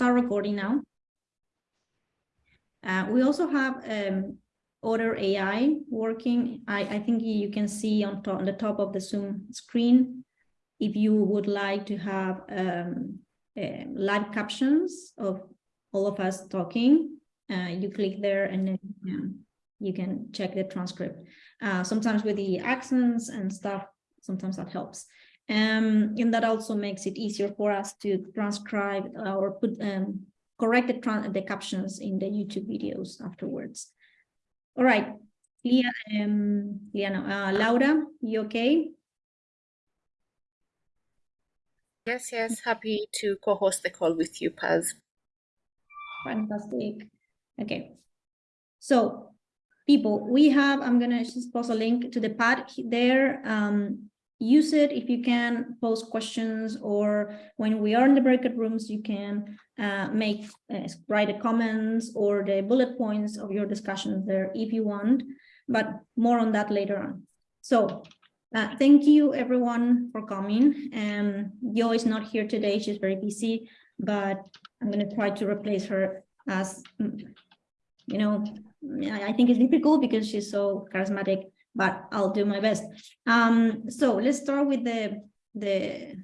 start recording now. Uh, we also have um, Otter AI working. I, I think you can see on, top, on the top of the Zoom screen if you would like to have um, uh, live captions of all of us talking, uh, you click there and then you can check the transcript. Uh, sometimes with the accents and stuff, sometimes that helps. Um, and that also makes it easier for us to transcribe or put um, correct the, the captions in the YouTube videos afterwards. All right, Leah, um, Leah, no, uh, Laura, you okay? Yes, yes, happy to co-host the call with you, Paz. Fantastic. Okay. So people, we have, I'm gonna just post a link to the pad there. Um, use it if you can post questions or when we are in the breakout rooms, you can uh, make, uh, write the comments or the bullet points of your discussions there if you want, but more on that later on. So uh, thank you everyone for coming. Um, Yo is not here today, she's very busy, but I'm gonna try to replace her as, you know, I think it's difficult because she's so charismatic, but I'll do my best. Um, so let's start with the, the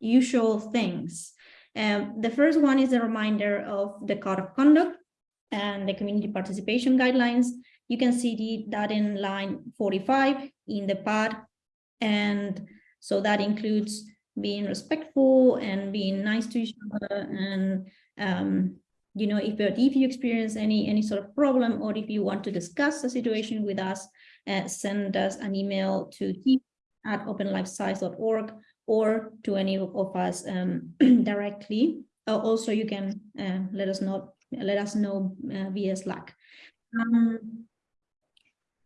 usual things. Um, the first one is a reminder of the code of conduct and the community participation guidelines. You can see the, that in line 45 in the pad and so that includes being respectful and being nice to each other and um, you know if if you experience any any sort of problem or if you want to discuss the situation with us uh, send us an email to team at openlifescience.org or to any of us um, directly uh, also you can uh, let us know let us know uh, via slack um,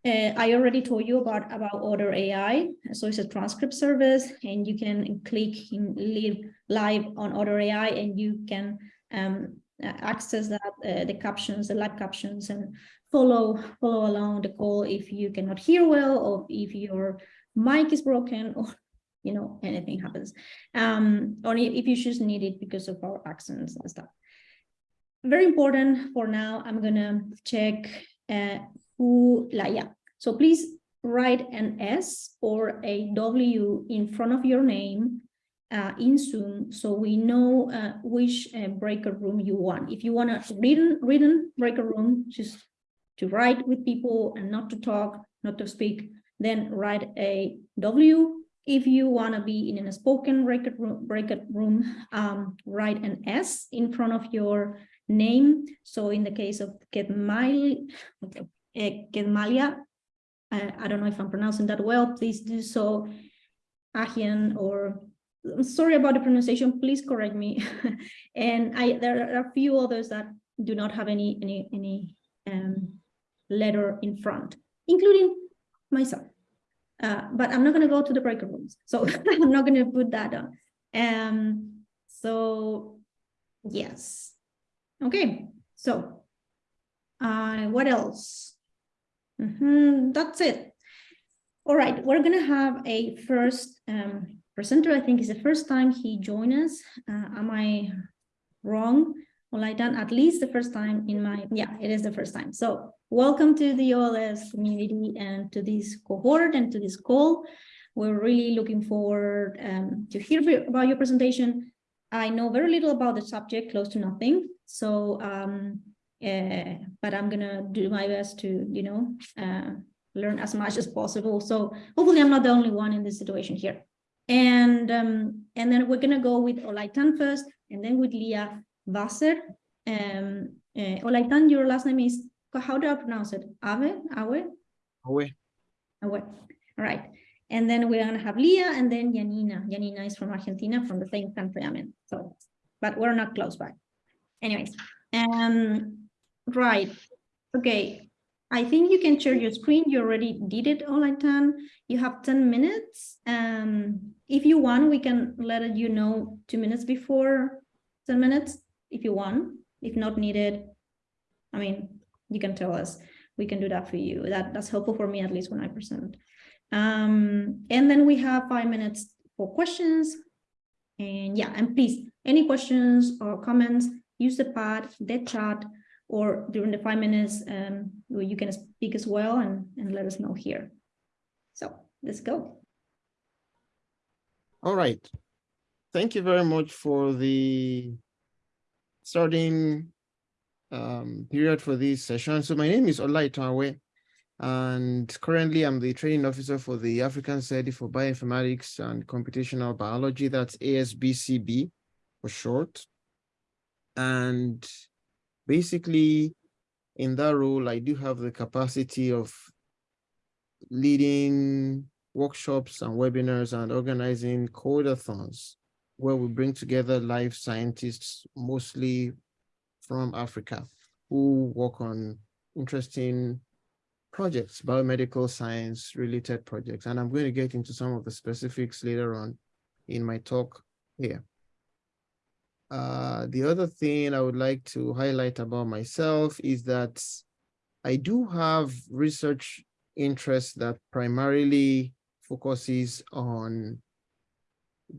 uh, I already told you about, about Otter AI. So it's a transcript service and you can click in live, live on Otter AI and you can um, access that, uh, the captions, the live captions and follow, follow along the call if you cannot hear well or if your mic is broken or you know, anything happens. Um, or if you just need it because of our accents and stuff. Very important for now, I'm gonna check uh, who, like, yeah. So please write an S or a W in front of your name uh, in Zoom so we know uh, which uh, breaker room you want. If you want a written, written breaker room, just to write with people and not to talk, not to speak, then write a W. If you want to be in a spoken record room, room um, write an S in front of your name. So in the case of Ketmal, okay, Kedmalia. I, I don't know if I'm pronouncing that well. Please do so. Ahian or I'm sorry about the pronunciation. Please correct me. and I there are a few others that do not have any any any um, letter in front, including myself. Uh, but I'm not going to go to the breaker rooms, so I'm not going to put that on. Um, so yes, okay. So uh, what else? Mm -hmm, that's it. All right, we're going to have a first um, presenter. I think is the first time he joined us. Uh, am I wrong? Well, I done at least the first time in my, yeah, it is the first time. So welcome to the OLS community and to this cohort and to this call. We're really looking forward um, to hear about your presentation. I know very little about the subject, close to nothing. So um, uh, but I'm gonna do my best to, you know, uh, learn as much as possible. So hopefully I'm not the only one in this situation here. And um, and then we're gonna go with Olaitan first, and then with Leah Wasser. Um, uh, Olaitan, your last name is how do I pronounce it? Ave, Awe, Awe, Awe. All right. And then we're gonna have Leah, and then Janina. Janina is from Argentina, from the same country I'm in. So, but we're not close by. Anyways, um, Right. Okay. I think you can share your screen. You already did it, all I Olaitan. You have 10 minutes. Um, if you want, we can let you know two minutes before 10 minutes if you want. If not needed, I mean, you can tell us. We can do that for you. That, that's helpful for me, at least when I present. Um, and then we have five minutes for questions. And yeah, and please, any questions or comments, use the pad, the chat, or during the five minutes, um, you can speak as well and, and let us know here. So let's go. All right. Thank you very much for the starting um, period for this session. So my name is Olaitan Awe, and currently I'm the training officer for the African Society for Bioinformatics and Computational Biology, that's ASBCB for short. And basically in that role, I do have the capacity of leading workshops and webinars and organizing codeathons where we bring together life scientists, mostly from Africa, who work on interesting projects, biomedical science related projects. And I'm going to get into some of the specifics later on in my talk here. Uh, the other thing I would like to highlight about myself is that I do have research interest that primarily focuses on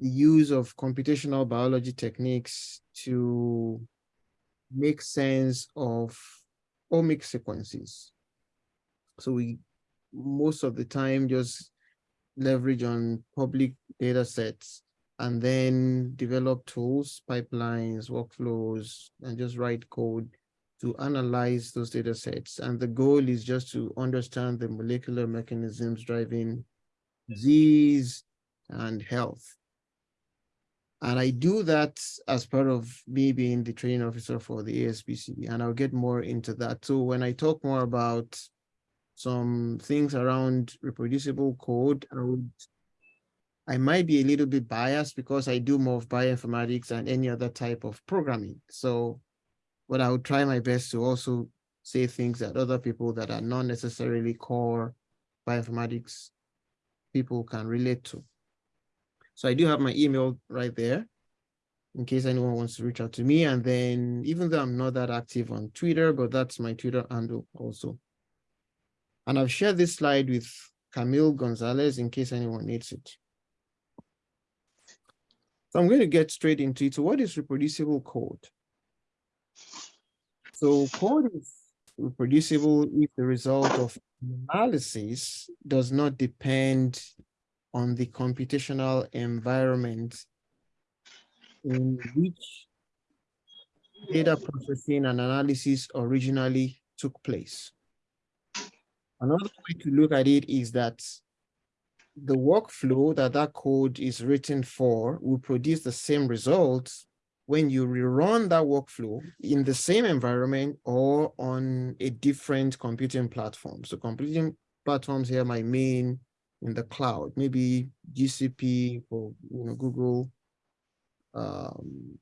the use of computational biology techniques to make sense of omic sequences. So we most of the time just leverage on public data sets and then develop tools, pipelines, workflows, and just write code to analyze those data sets. And the goal is just to understand the molecular mechanisms driving disease and health. And I do that as part of me being the training officer for the ASBCB, and I'll get more into that. So when I talk more about some things around reproducible code, I would I might be a little bit biased because I do more of bioinformatics and any other type of programming. So, but I would try my best to also say things that other people that are not necessarily core bioinformatics people can relate to. So I do have my email right there in case anyone wants to reach out to me. And then even though I'm not that active on Twitter, but that's my Twitter handle also. And I've shared this slide with Camille Gonzalez in case anyone needs it. So I'm going to get straight into it. So what is reproducible code? So code is reproducible if the result of analysis does not depend on the computational environment in which data processing and analysis originally took place. Another way to look at it is that the workflow that that code is written for will produce the same results when you rerun that workflow in the same environment or on a different computing platform. So computing platforms here might mean in the cloud, maybe GCP or you know Google, um,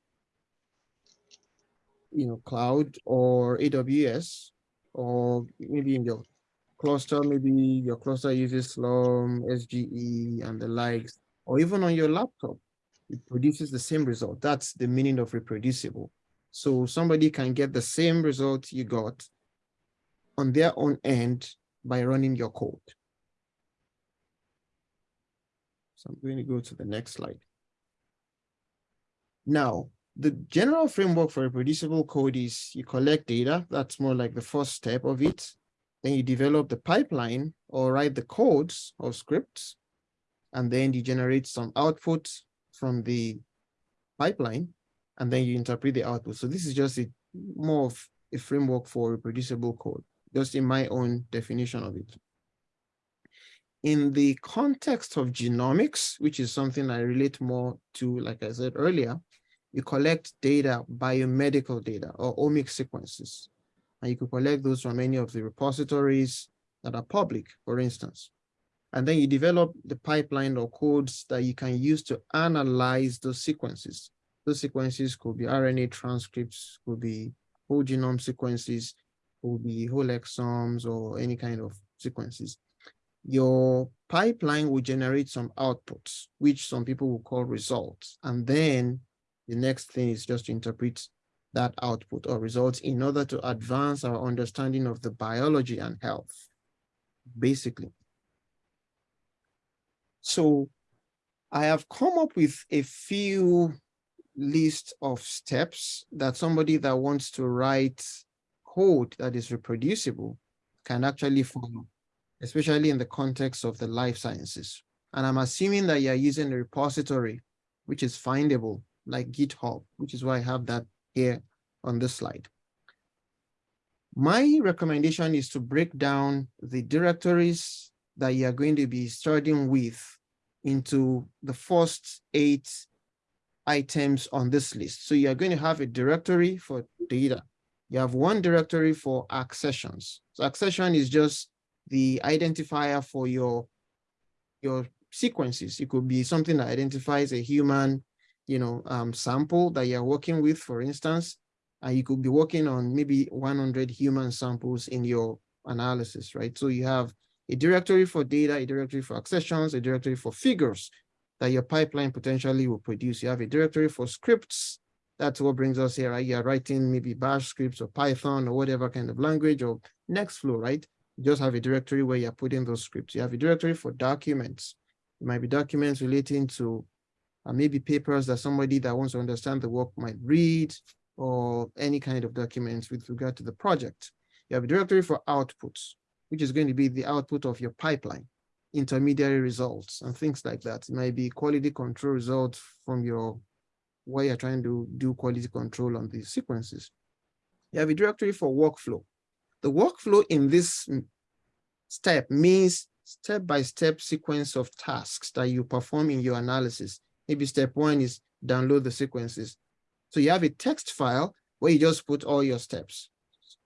you know cloud or AWS, or maybe in your cluster, maybe your cluster uses Slurm, SGE, and the likes, or even on your laptop, it produces the same result. That's the meaning of reproducible. So somebody can get the same result you got on their own end by running your code. So I'm going to go to the next slide. Now, the general framework for reproducible code is you collect data. That's more like the first step of it. Then you develop the pipeline or write the codes or scripts, and then you generate some output from the pipeline, and then you interpret the output. So this is just a more of a framework for reproducible code, just in my own definition of it. In the context of genomics, which is something I relate more to, like I said earlier, you collect data, biomedical data or omic sequences. And you can collect those from any of the repositories that are public, for instance. And then you develop the pipeline or codes that you can use to analyze those sequences. Those sequences could be RNA transcripts, could be whole genome sequences, could be whole exomes or any kind of sequences. Your pipeline will generate some outputs, which some people will call results. And then the next thing is just to interpret that output or results in order to advance our understanding of the biology and health, basically. So I have come up with a few list of steps that somebody that wants to write code that is reproducible can actually follow, especially in the context of the life sciences. And I'm assuming that you're using a repository, which is findable, like GitHub, which is why I have that here on this slide. My recommendation is to break down the directories that you are going to be starting with into the first eight items on this list. So you are going to have a directory for data. You have one directory for accessions. So accession is just the identifier for your, your sequences. It could be something that identifies a human, you know, um, sample that you're working with, for instance, and you could be working on maybe 100 human samples in your analysis, right? So you have a directory for data, a directory for accessions, a directory for figures that your pipeline potentially will produce. You have a directory for scripts. That's what brings us here, right? You're writing maybe bash scripts or Python or whatever kind of language or Nextflow, right? Just have a directory where you're putting those scripts. You have a directory for documents. It might be documents relating to uh, maybe papers that somebody that wants to understand the work might read or any kind of documents with regard to the project. You have a directory for outputs, which is going to be the output of your pipeline, intermediary results and things like that. It might be quality control results from your, where you're trying to do quality control on these sequences. You have a directory for workflow. The workflow in this step means step-by-step -step sequence of tasks that you perform in your analysis. Maybe step one is download the sequences. So you have a text file where you just put all your steps.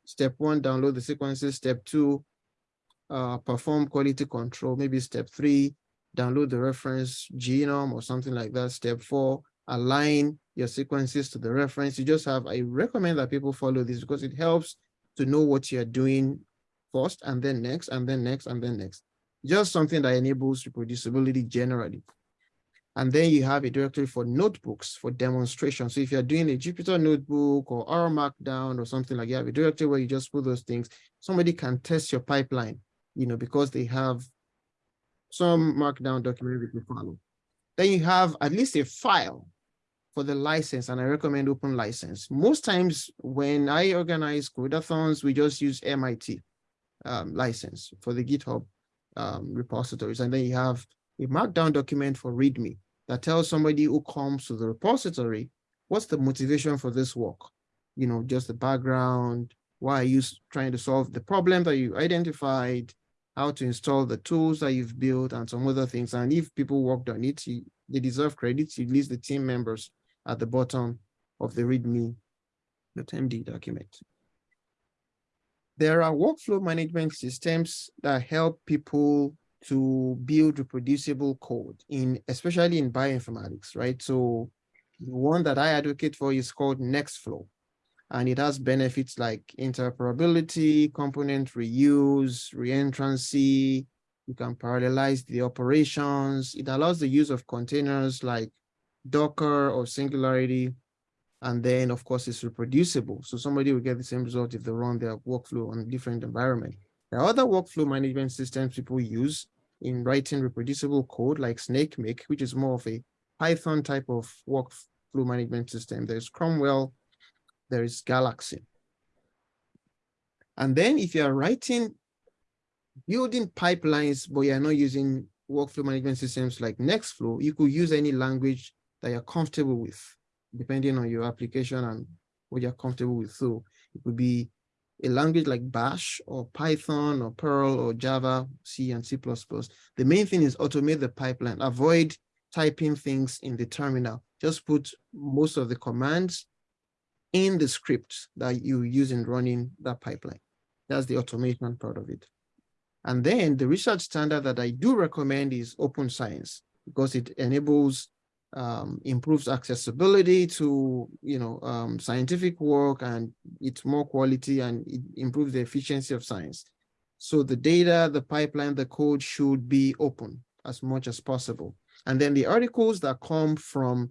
Step one, download the sequences. Step two, uh, perform quality control. Maybe step three, download the reference genome or something like that. Step four, align your sequences to the reference. You just have, I recommend that people follow this because it helps to know what you're doing first and then next and then next and then next. Just something that enables reproducibility generally. And then you have a directory for notebooks for demonstration. So if you're doing a Jupyter notebook or R Markdown or something like that, you have a directory where you just put those things. Somebody can test your pipeline, you know, because they have some Markdown document that you follow. Then you have at least a file for the license, and I recommend open license. Most times when I organize codeathons, we just use MIT um, license for the GitHub um, repositories. And then you have a markdown document for README that tells somebody who comes to the repository, what's the motivation for this work? You know, just the background, why are you trying to solve the problem that you identified, how to install the tools that you've built and some other things. And if people worked on it, you, they deserve credit. You list the team members at the bottom of the README, the MD document. There are workflow management systems that help people to build reproducible code in especially in bioinformatics, right? So the one that I advocate for is called Nextflow. And it has benefits like interoperability, component reuse, reentrancy. You can parallelize the operations. It allows the use of containers like Docker or Singularity. And then, of course, it's reproducible. So somebody will get the same result if they run their workflow on a different environment. There are other workflow management systems people use in writing reproducible code like Snakemake, which is more of a Python type of workflow management system. There's Cromwell, there is Galaxy. And then if you're writing, building pipelines, but you're not using workflow management systems like Nextflow, you could use any language that you're comfortable with, depending on your application and what you're comfortable with. So it could be a language like Bash or Python or Perl or Java, C and C++, the main thing is automate the pipeline. Avoid typing things in the terminal. Just put most of the commands in the script that you use in running that pipeline. That's the automation part of it. And then the research standard that I do recommend is open science because it enables um, improves accessibility to you know um, scientific work and it's more quality and it improves the efficiency of science. So the data, the pipeline, the code should be open as much as possible. And then the articles that come from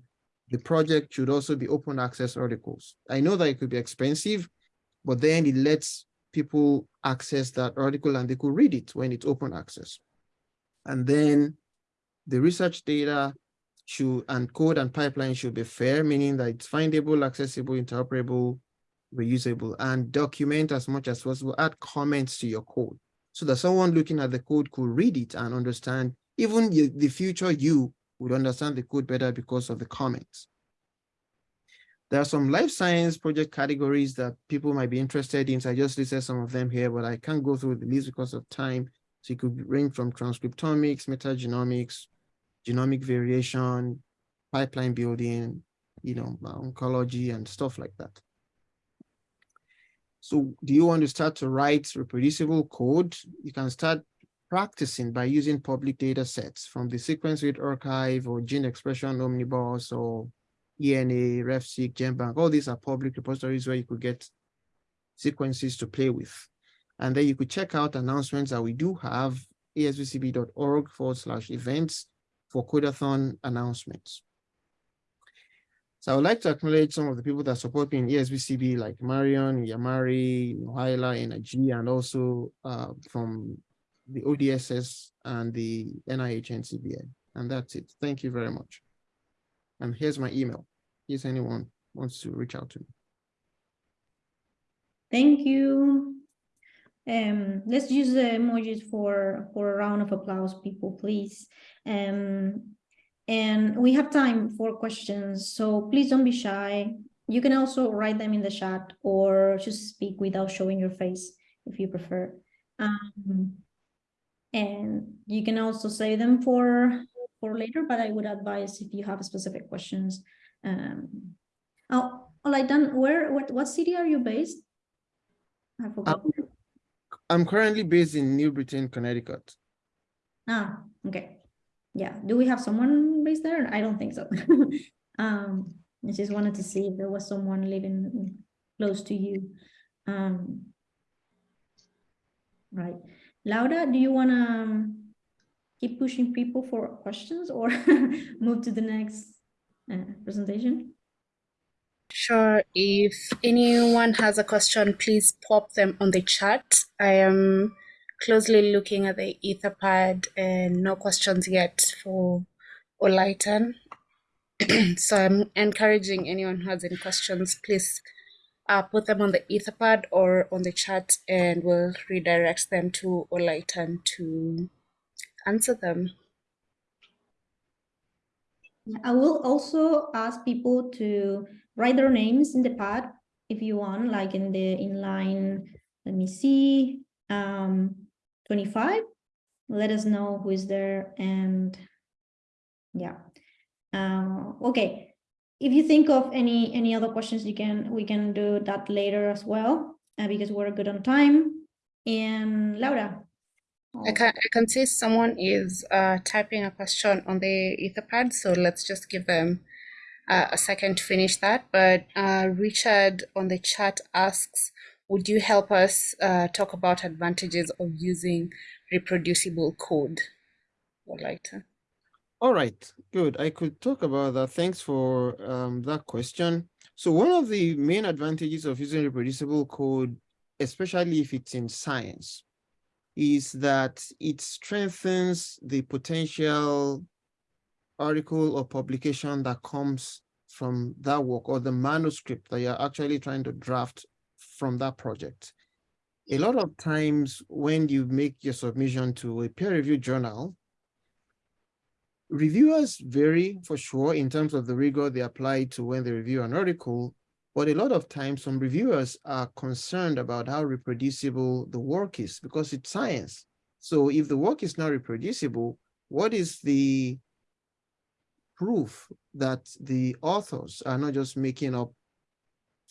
the project should also be open access articles. I know that it could be expensive, but then it lets people access that article and they could read it when it's open access. And then the research data should, and code and pipeline should be fair, meaning that it's findable, accessible, interoperable, reusable, and document as much as possible, add comments to your code so that someone looking at the code could read it and understand, even the future you would understand the code better because of the comments. There are some life science project categories that people might be interested in. So I just listed some of them here, but I can't go through the list because of time. So it could range from transcriptomics, metagenomics, genomic variation, pipeline building, you know, uh, oncology and stuff like that. So do you want to start to write reproducible code? You can start practicing by using public data sets from the Sequence Read Archive or Gene Expression Omnibus or ENA, RefSeq, GenBank. All these are public repositories where you could get sequences to play with. And then you could check out announcements that we do have, asbcb.org forward slash events for Codeathon announcements. So I would like to acknowledge some of the people that support me in ASBCB, like Marion, Yamari, Nohaila, Energy, and also uh, from the ODSS and the NIH NCBI. And that's it. Thank you very much. And here's my email, case anyone wants to reach out to me. Thank you. Um, let's use the emojis for, for a round of applause, people, please. Um, and we have time for questions, so please don't be shy. You can also write them in the chat or just speak without showing your face if you prefer. Um, and you can also save them for for later, but I would advise if you have specific questions. Um, oh, all right, done. Where, what, what city are you based? I forgot. I'm, I'm currently based in New Britain, Connecticut. Ah, okay. Yeah, do we have someone based there? I don't think so. um, I just wanted to see if there was someone living close to you. Um, right. Laura, do you want to keep pushing people for questions or move to the next uh, presentation? Sure. If anyone has a question, please pop them on the chat. I am closely looking at the Etherpad and no questions yet for Olaitan. so I'm encouraging anyone who has any questions, please uh, put them on the Etherpad or on the chat and we'll redirect them to Olaitan to answer them. I will also ask people to write their names in the pad if you want, like in the inline, let me see, um, 25. Let us know who is there and yeah. Uh, okay, if you think of any any other questions, you can we can do that later as well uh, because we're good on time. And Laura. I can I can see someone is uh, typing a question on the Etherpad, so let's just give them uh, a second to finish that. But uh, Richard on the chat asks, would you help us uh, talk about advantages of using reproducible code? Like to. All right, good. I could talk about that. Thanks for um, that question. So one of the main advantages of using reproducible code, especially if it's in science, is that it strengthens the potential article or publication that comes from that work or the manuscript that you're actually trying to draft from that project. A lot of times when you make your submission to a peer-reviewed journal, reviewers vary for sure in terms of the rigor they apply to when they review an article, but a lot of times some reviewers are concerned about how reproducible the work is because it's science. So if the work is not reproducible, what is the proof that the authors are not just making up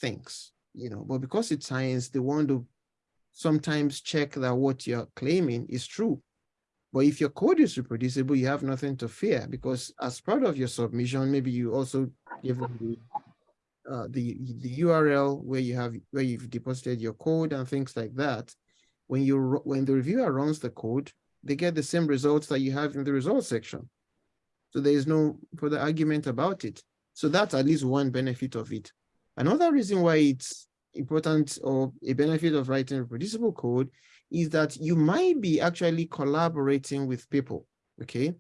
things, you know, but because it's science, they want to sometimes check that what you're claiming is true. But if your code is reproducible, you have nothing to fear because as part of your submission, maybe you also give them the uh, the the URL where you have where you've deposited your code and things like that. When you when the reviewer runs the code, they get the same results that you have in the results section. So there is no further argument about it. So that's at least one benefit of it. Another reason why it's important or a benefit of writing reproducible code is that you might be actually collaborating with people, okay?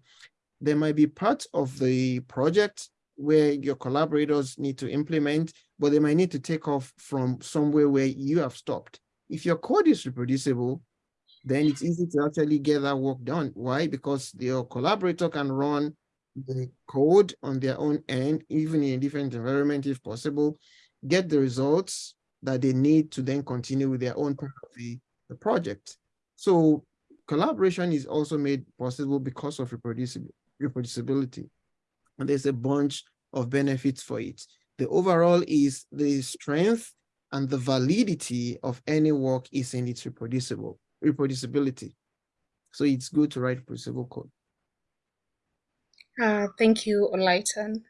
there might be parts of the project where your collaborators need to implement, but they might need to take off from somewhere where you have stopped. If your code is reproducible, then it's easy to actually get that work done. Why? Because your collaborator can run the code on their own end, even in a different environment if possible, get the results that they need to then continue with their own part of the, the project. So collaboration is also made possible because of reproducibility. And there's a bunch of benefits for it. The overall is the strength and the validity of any work is in its reproducible reproducibility. So it's good to write reproducible code. Uh, thank you, Olaitan.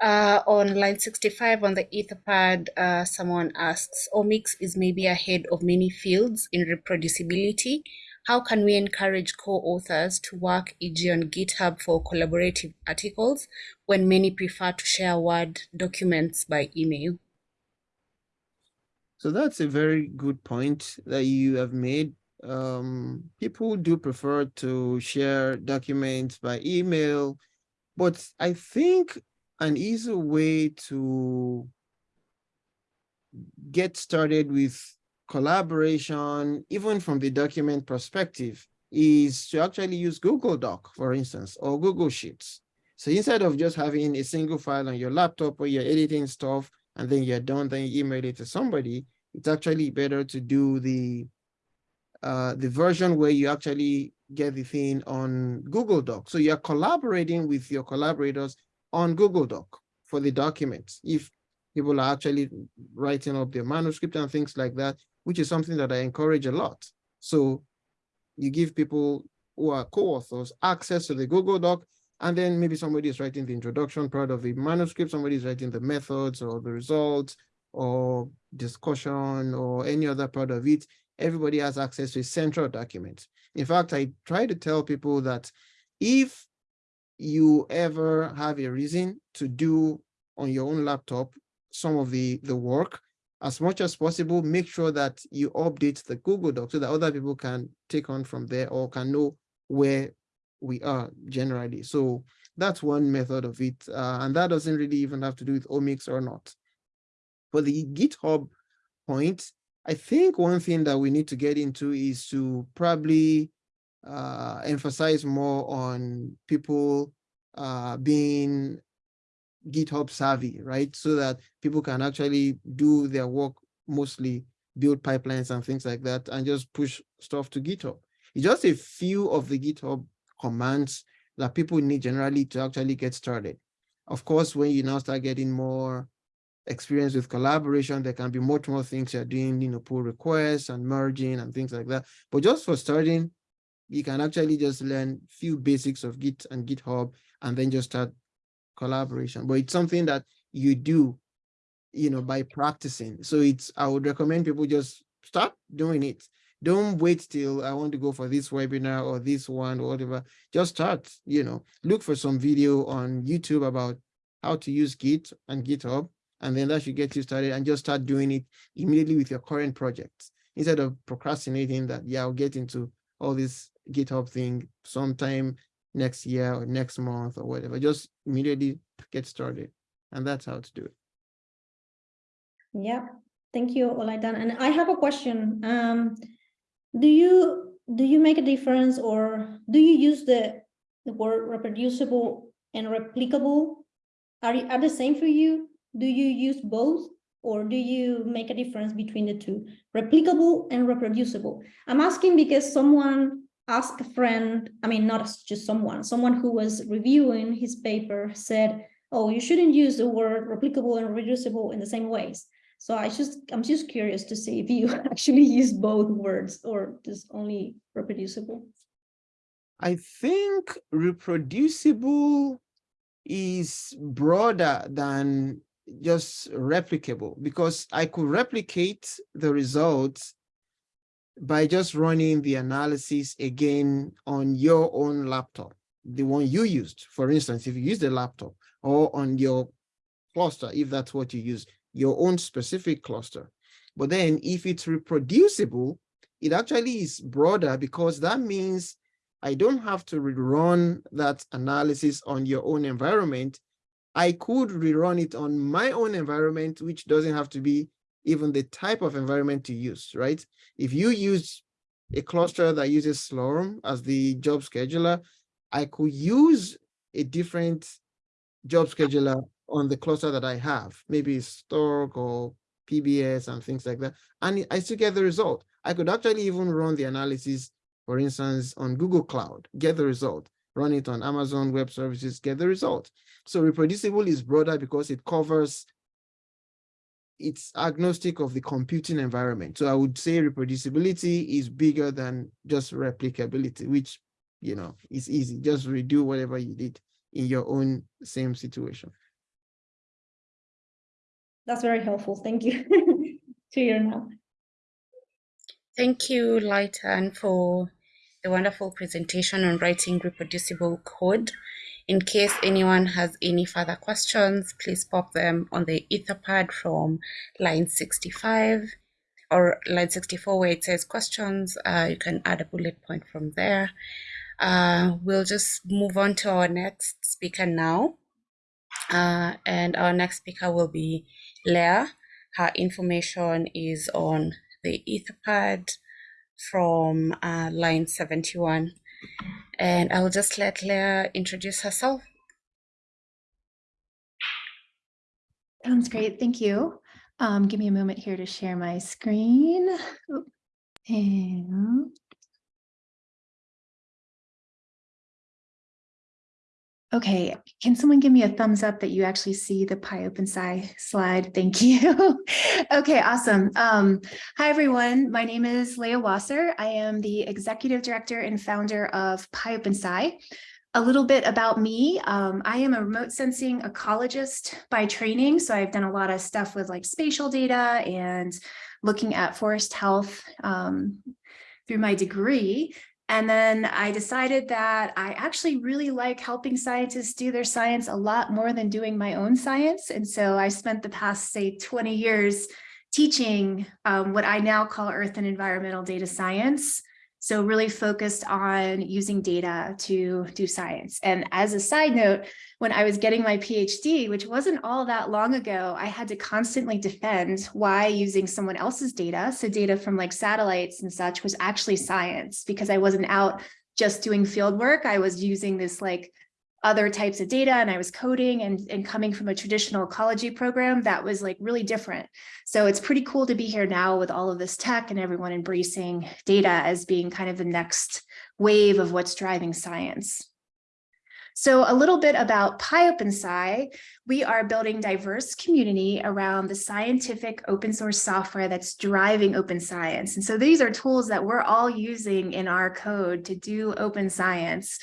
Uh, on line 65 on the Etherpad, uh, someone asks, Omics is maybe ahead of many fields in reproducibility how can we encourage co-authors to work, e.g. on GitHub for collaborative articles when many prefer to share Word documents by email? So that's a very good point that you have made. Um, people do prefer to share documents by email, but I think an easy way to get started with collaboration, even from the document perspective, is to actually use Google Doc, for instance, or Google Sheets. So instead of just having a single file on your laptop where you're editing stuff and then you're done, then you email it to somebody, it's actually better to do the uh, the version where you actually get the thing on Google Doc. So you're collaborating with your collaborators on Google Doc for the documents. If people are actually writing up their manuscript and things like that, which is something that I encourage a lot. So you give people who are co-authors access to the Google Doc, and then maybe somebody is writing the introduction part of the manuscript, somebody is writing the methods or the results or discussion or any other part of it. Everybody has access to a central document. In fact, I try to tell people that if you ever have a reason to do on your own laptop some of the, the work, as much as possible, make sure that you update the Google Doc so that other people can take on from there or can know where we are generally. So that's one method of it. Uh, and that doesn't really even have to do with omics or not. For the GitHub point, I think one thing that we need to get into is to probably uh, emphasize more on people uh, being GitHub savvy, right? So that people can actually do their work, mostly build pipelines and things like that, and just push stuff to GitHub. It's just a few of the GitHub commands that people need generally to actually get started. Of course, when you now start getting more experience with collaboration, there can be much more things you're doing, you know, pull requests and merging and things like that. But just for starting, you can actually just learn few basics of Git and GitHub and then just start collaboration, but it's something that you do, you know, by practicing. So it's, I would recommend people just start doing it. Don't wait till I want to go for this webinar or this one or whatever. Just start, you know, look for some video on YouTube about how to use Git and GitHub, and then that should get you started and just start doing it immediately with your current projects instead of procrastinating that, yeah, I'll get into all this GitHub thing sometime next year or next month or whatever. Just immediately get started. And that's how to do it. Yeah, thank you, Olaitan. And I have a question. Um, do you do you make a difference or do you use the, the word reproducible and replicable? Are, you, are the same for you? Do you use both or do you make a difference between the two? Replicable and reproducible. I'm asking because someone ask a friend, I mean, not just someone, someone who was reviewing his paper said, oh, you shouldn't use the word replicable and reproducible in the same ways. So I just, I'm just curious to see if you actually use both words or just only reproducible. I think reproducible is broader than just replicable because I could replicate the results by just running the analysis again on your own laptop, the one you used. For instance, if you use the laptop or on your cluster, if that's what you use, your own specific cluster. But then if it's reproducible, it actually is broader because that means I don't have to rerun that analysis on your own environment. I could rerun it on my own environment, which doesn't have to be even the type of environment to use, right? If you use a cluster that uses Slurm as the job scheduler, I could use a different job scheduler on the cluster that I have, maybe Stork or PBS and things like that. And I still get the result. I could actually even run the analysis, for instance, on Google Cloud, get the result, run it on Amazon Web Services, get the result. So reproducible is broader because it covers, it's agnostic of the computing environment. So I would say reproducibility is bigger than just replicability, which, you know, is easy. Just redo whatever you did in your own same situation. That's very helpful. Thank you. Clear now. Thank you, Lighton, for the wonderful presentation on writing reproducible code. In case anyone has any further questions, please pop them on the Etherpad from line 65 or line 64 where it says questions. Uh, you can add a bullet point from there. Uh, we'll just move on to our next speaker now. Uh, and our next speaker will be Leah. Her information is on the Etherpad from uh, line 71. And I'll just let Leah introduce herself. Sounds great. Thank you. Um, give me a moment here to share my screen. And Okay, can someone give me a thumbs up that you actually see the PyOpenSci slide? Thank you. okay, awesome. Um, hi, everyone. My name is Leah Wasser. I am the executive director and founder of PyOpenSci. A little bit about me. Um, I am a remote sensing ecologist by training. So I've done a lot of stuff with like spatial data and looking at forest health um, through my degree. And then I decided that I actually really like helping scientists do their science a lot more than doing my own science. And so I spent the past, say, 20 years teaching um, what I now call earth and environmental data science. So really focused on using data to do science. And as a side note, when I was getting my PhD, which wasn't all that long ago, I had to constantly defend why using someone else's data, so data from like satellites and such was actually science because I wasn't out just doing field work. I was using this like other types of data and I was coding and, and coming from a traditional ecology program that was like really different. So it's pretty cool to be here now with all of this tech and everyone embracing data as being kind of the next wave of what's driving science. So a little bit about PyOpenSci, we are building diverse community around the scientific open source software that's driving open science. And so these are tools that we're all using in our code to do open science.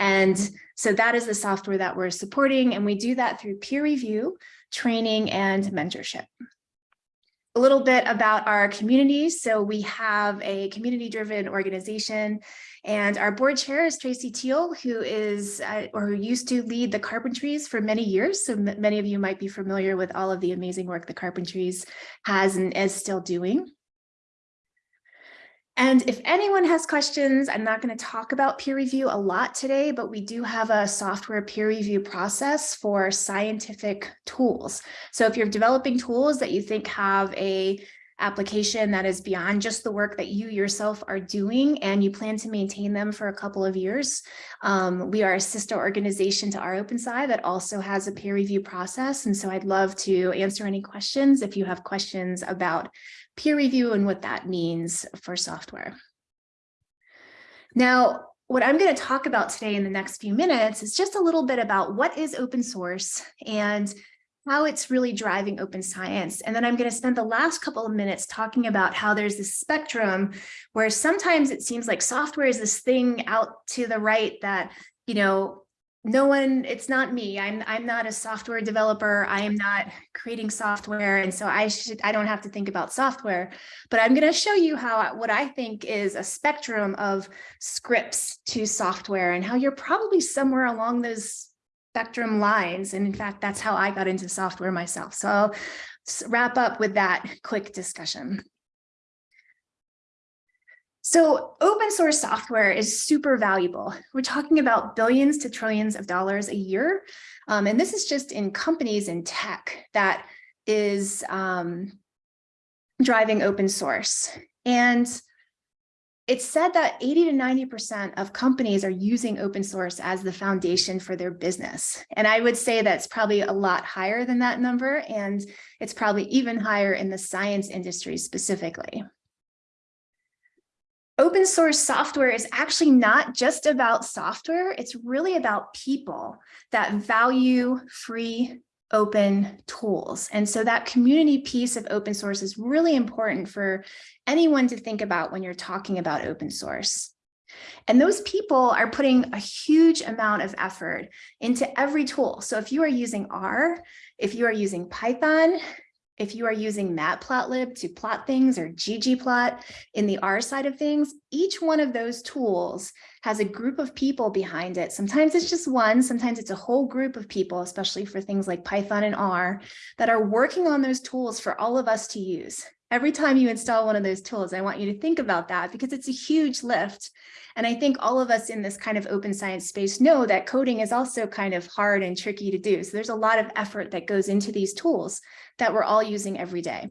And so that is the software that we're supporting, and we do that through peer review, training, and mentorship. A little bit about our community. So we have a community-driven organization, and our board chair is Tracy Teal, who is uh, or who used to lead the Carpentries for many years. So many of you might be familiar with all of the amazing work the Carpentries has and is still doing. And if anyone has questions, I'm not going to talk about peer review a lot today, but we do have a software peer review process for scientific tools. So if you're developing tools that you think have a application that is beyond just the work that you yourself are doing and you plan to maintain them for a couple of years. Um, we are a sister organization to rOpenSci that also has a peer review process. And so I'd love to answer any questions if you have questions about peer review and what that means for software. Now, what I'm going to talk about today in the next few minutes is just a little bit about what is open source and how it's really driving open science. And then I'm going to spend the last couple of minutes talking about how there's this spectrum where sometimes it seems like software is this thing out to the right that, you know, no one it's not me. I'm i'm not a software developer. I am not creating software. And so i should i don't have to think about software but i'm going to show you how what i think is a spectrum of scripts to software and how you're probably somewhere along those spectrum lines. And in fact that's how i got into software myself. So i'll wrap up with that quick discussion So open source software is super valuable. We're talking about billions to trillions of dollars a year. Um, and this is just in companies in tech that is um, driving open source. And it's said that 80 to 90% of companies are using open source as the foundation for their business. And I would say that's probably a lot higher than that number. And it's probably even higher in the science industry specifically. Open source software is actually not just about software. It's really about people that value free open tools. And so that community piece of open source is really important for anyone to think about when you're talking about open source. And those people are putting a huge amount of effort into every tool. So if you are using R, if you are using Python, if you are using Matplotlib to plot things or ggplot in the R side of things, each one of those tools has a group of people behind it. Sometimes it's just one, sometimes it's a whole group of people, especially for things like Python and R, that are working on those tools for all of us to use. Every time you install one of those tools, I want you to think about that because it's a huge lift. And I think all of us in this kind of open science space know that coding is also kind of hard and tricky to do. So there's a lot of effort that goes into these tools that we're all using every day.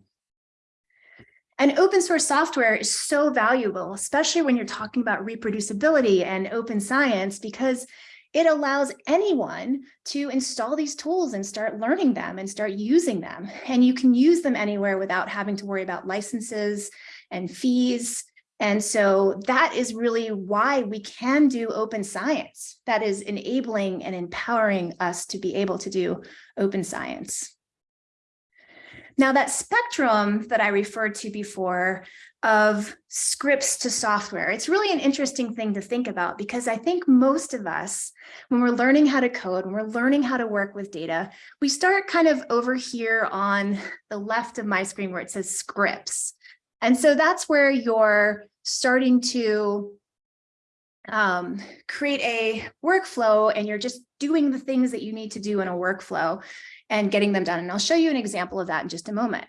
And open source software is so valuable, especially when you're talking about reproducibility and open science, because it allows anyone to install these tools and start learning them and start using them. And you can use them anywhere without having to worry about licenses and fees. And so that is really why we can do open science. That is enabling and empowering us to be able to do open science. Now that spectrum that I referred to before of scripts to software, it's really an interesting thing to think about because I think most of us, when we're learning how to code, when we're learning how to work with data, we start kind of over here on the left of my screen where it says scripts. And so that's where you're starting to um, create a workflow and you're just doing the things that you need to do in a workflow and getting them done. And I'll show you an example of that in just a moment.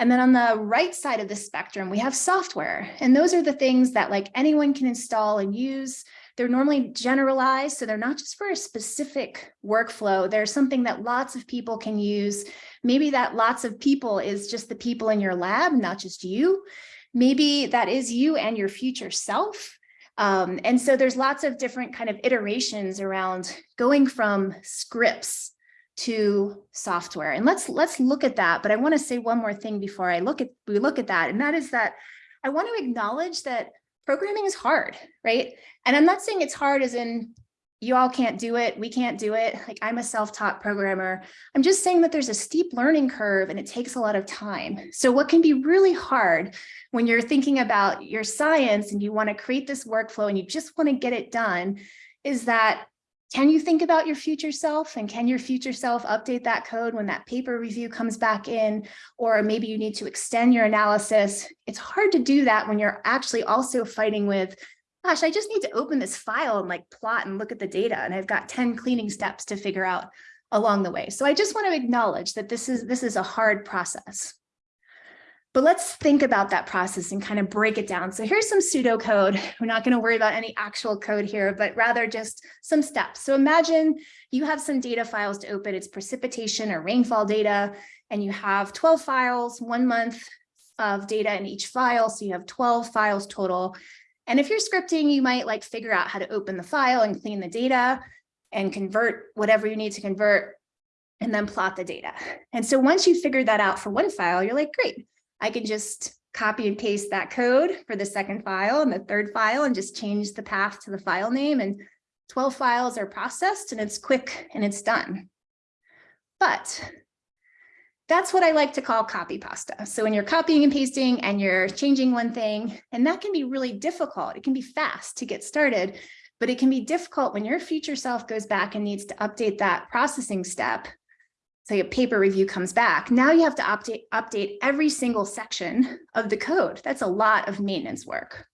And then on the right side of the spectrum, we have software. And those are the things that like anyone can install and use. They're normally generalized, so they're not just for a specific workflow. They're something that lots of people can use. Maybe that lots of people is just the people in your lab, not just you. Maybe that is you and your future self. Um, and so there's lots of different kind of iterations around going from scripts to software. And let's let's look at that. But I want to say one more thing before I look at we look at that. And that is that I want to acknowledge that programming is hard, right? And I'm not saying it's hard as in you all can't do it, we can't do it. Like I'm a self-taught programmer. I'm just saying that there's a steep learning curve and it takes a lot of time. So what can be really hard when you're thinking about your science and you want to create this workflow and you just want to get it done is that can you think about your future self? And can your future self update that code when that paper review comes back in? Or maybe you need to extend your analysis. It's hard to do that when you're actually also fighting with gosh i just need to open this file and like plot and look at the data and i've got 10 cleaning steps to figure out along the way. So i just want to acknowledge that this is this is a hard process but let's think about that process and kind of break it down. So here's some pseudocode. We're not going to worry about any actual code here, but rather just some steps. So imagine you have some data files to open. It's precipitation or rainfall data, and you have 12 files, one month of data in each file. So you have 12 files total. And if you're scripting, you might like figure out how to open the file and clean the data and convert whatever you need to convert and then plot the data. And so once you figure that out for one file, you're like, great, I can just copy and paste that code for the second file and the third file and just change the path to the file name and 12 files are processed and it's quick and it's done. But that's what I like to call copy pasta. So when you're copying and pasting and you're changing one thing, and that can be really difficult. It can be fast to get started, but it can be difficult when your future self goes back and needs to update that processing step say a paper review comes back, now you have to update, update every single section of the code. That's a lot of maintenance work.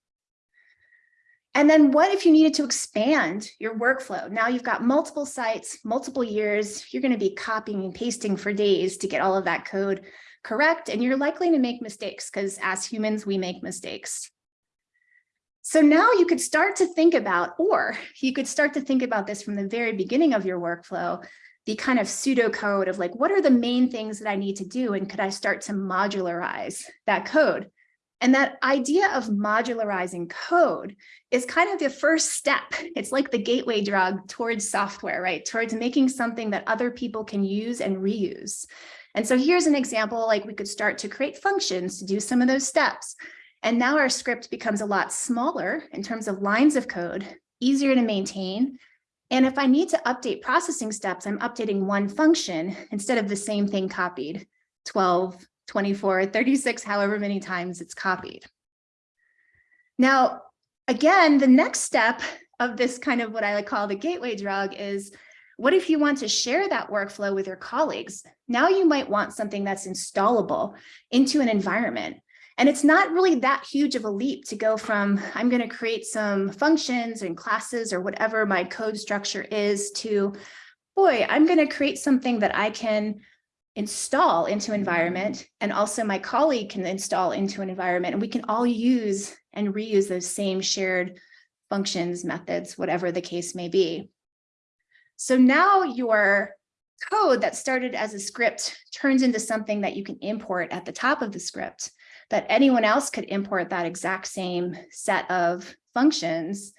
And then what if you needed to expand your workflow? Now you've got multiple sites, multiple years, you're gonna be copying and pasting for days to get all of that code correct. And you're likely to make mistakes because as humans, we make mistakes. So now you could start to think about, or you could start to think about this from the very beginning of your workflow, the kind of pseudocode of like, what are the main things that I need to do? And could I start to modularize that code? And that idea of modularizing code is kind of the first step. It's like the gateway drug towards software, right? Towards making something that other people can use and reuse. And so here's an example, like we could start to create functions to do some of those steps. And now our script becomes a lot smaller in terms of lines of code, easier to maintain. And if I need to update processing steps, I'm updating one function instead of the same thing copied 12, 24, 36, however many times it's copied. Now, again, the next step of this kind of what I call the gateway drug is what if you want to share that workflow with your colleagues? Now you might want something that's installable into an environment. And it's not really that huge of a leap to go from I'm going to create some functions and classes or whatever my code structure is to, boy, I'm going to create something that I can install into environment and also my colleague can install into an environment and we can all use and reuse those same shared functions, methods, whatever the case may be. So now your code that started as a script turns into something that you can import at the top of the script that anyone else could import that exact same set of functions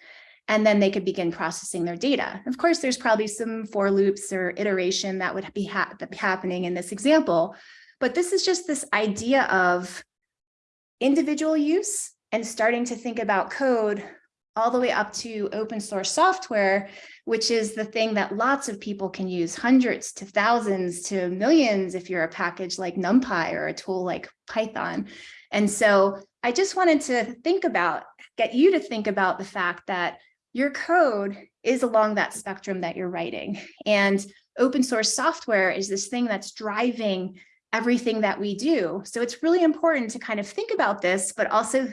and then they could begin processing their data. Of course, there's probably some for loops or iteration that would be ha happening in this example, but this is just this idea of individual use and starting to think about code all the way up to open source software, which is the thing that lots of people can use, hundreds to thousands to millions if you're a package like NumPy or a tool like Python. And so I just wanted to think about, get you to think about the fact that your code is along that spectrum that you're writing. And open source software is this thing that's driving everything that we do. So it's really important to kind of think about this, but also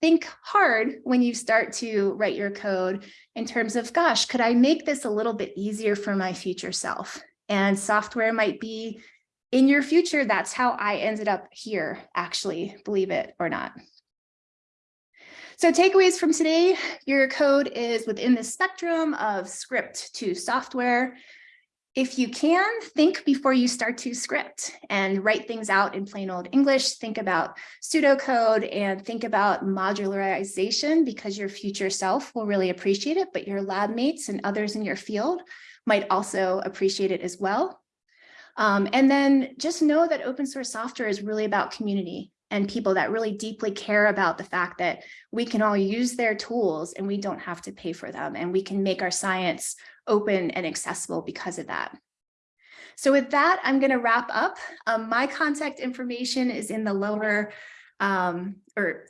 think hard when you start to write your code in terms of, gosh, could I make this a little bit easier for my future self? And software might be in your future, that's how I ended up here, actually, believe it or not. So takeaways from today, your code is within the spectrum of script to software. If you can, think before you start to script and write things out in plain old English. Think about pseudocode and think about modularization because your future self will really appreciate it, but your lab mates and others in your field might also appreciate it as well. Um, and then just know that open source software is really about community and people that really deeply care about the fact that we can all use their tools and we don't have to pay for them and we can make our science open and accessible because of that. So with that, I'm going to wrap up. Um, my contact information is in the lower, um, or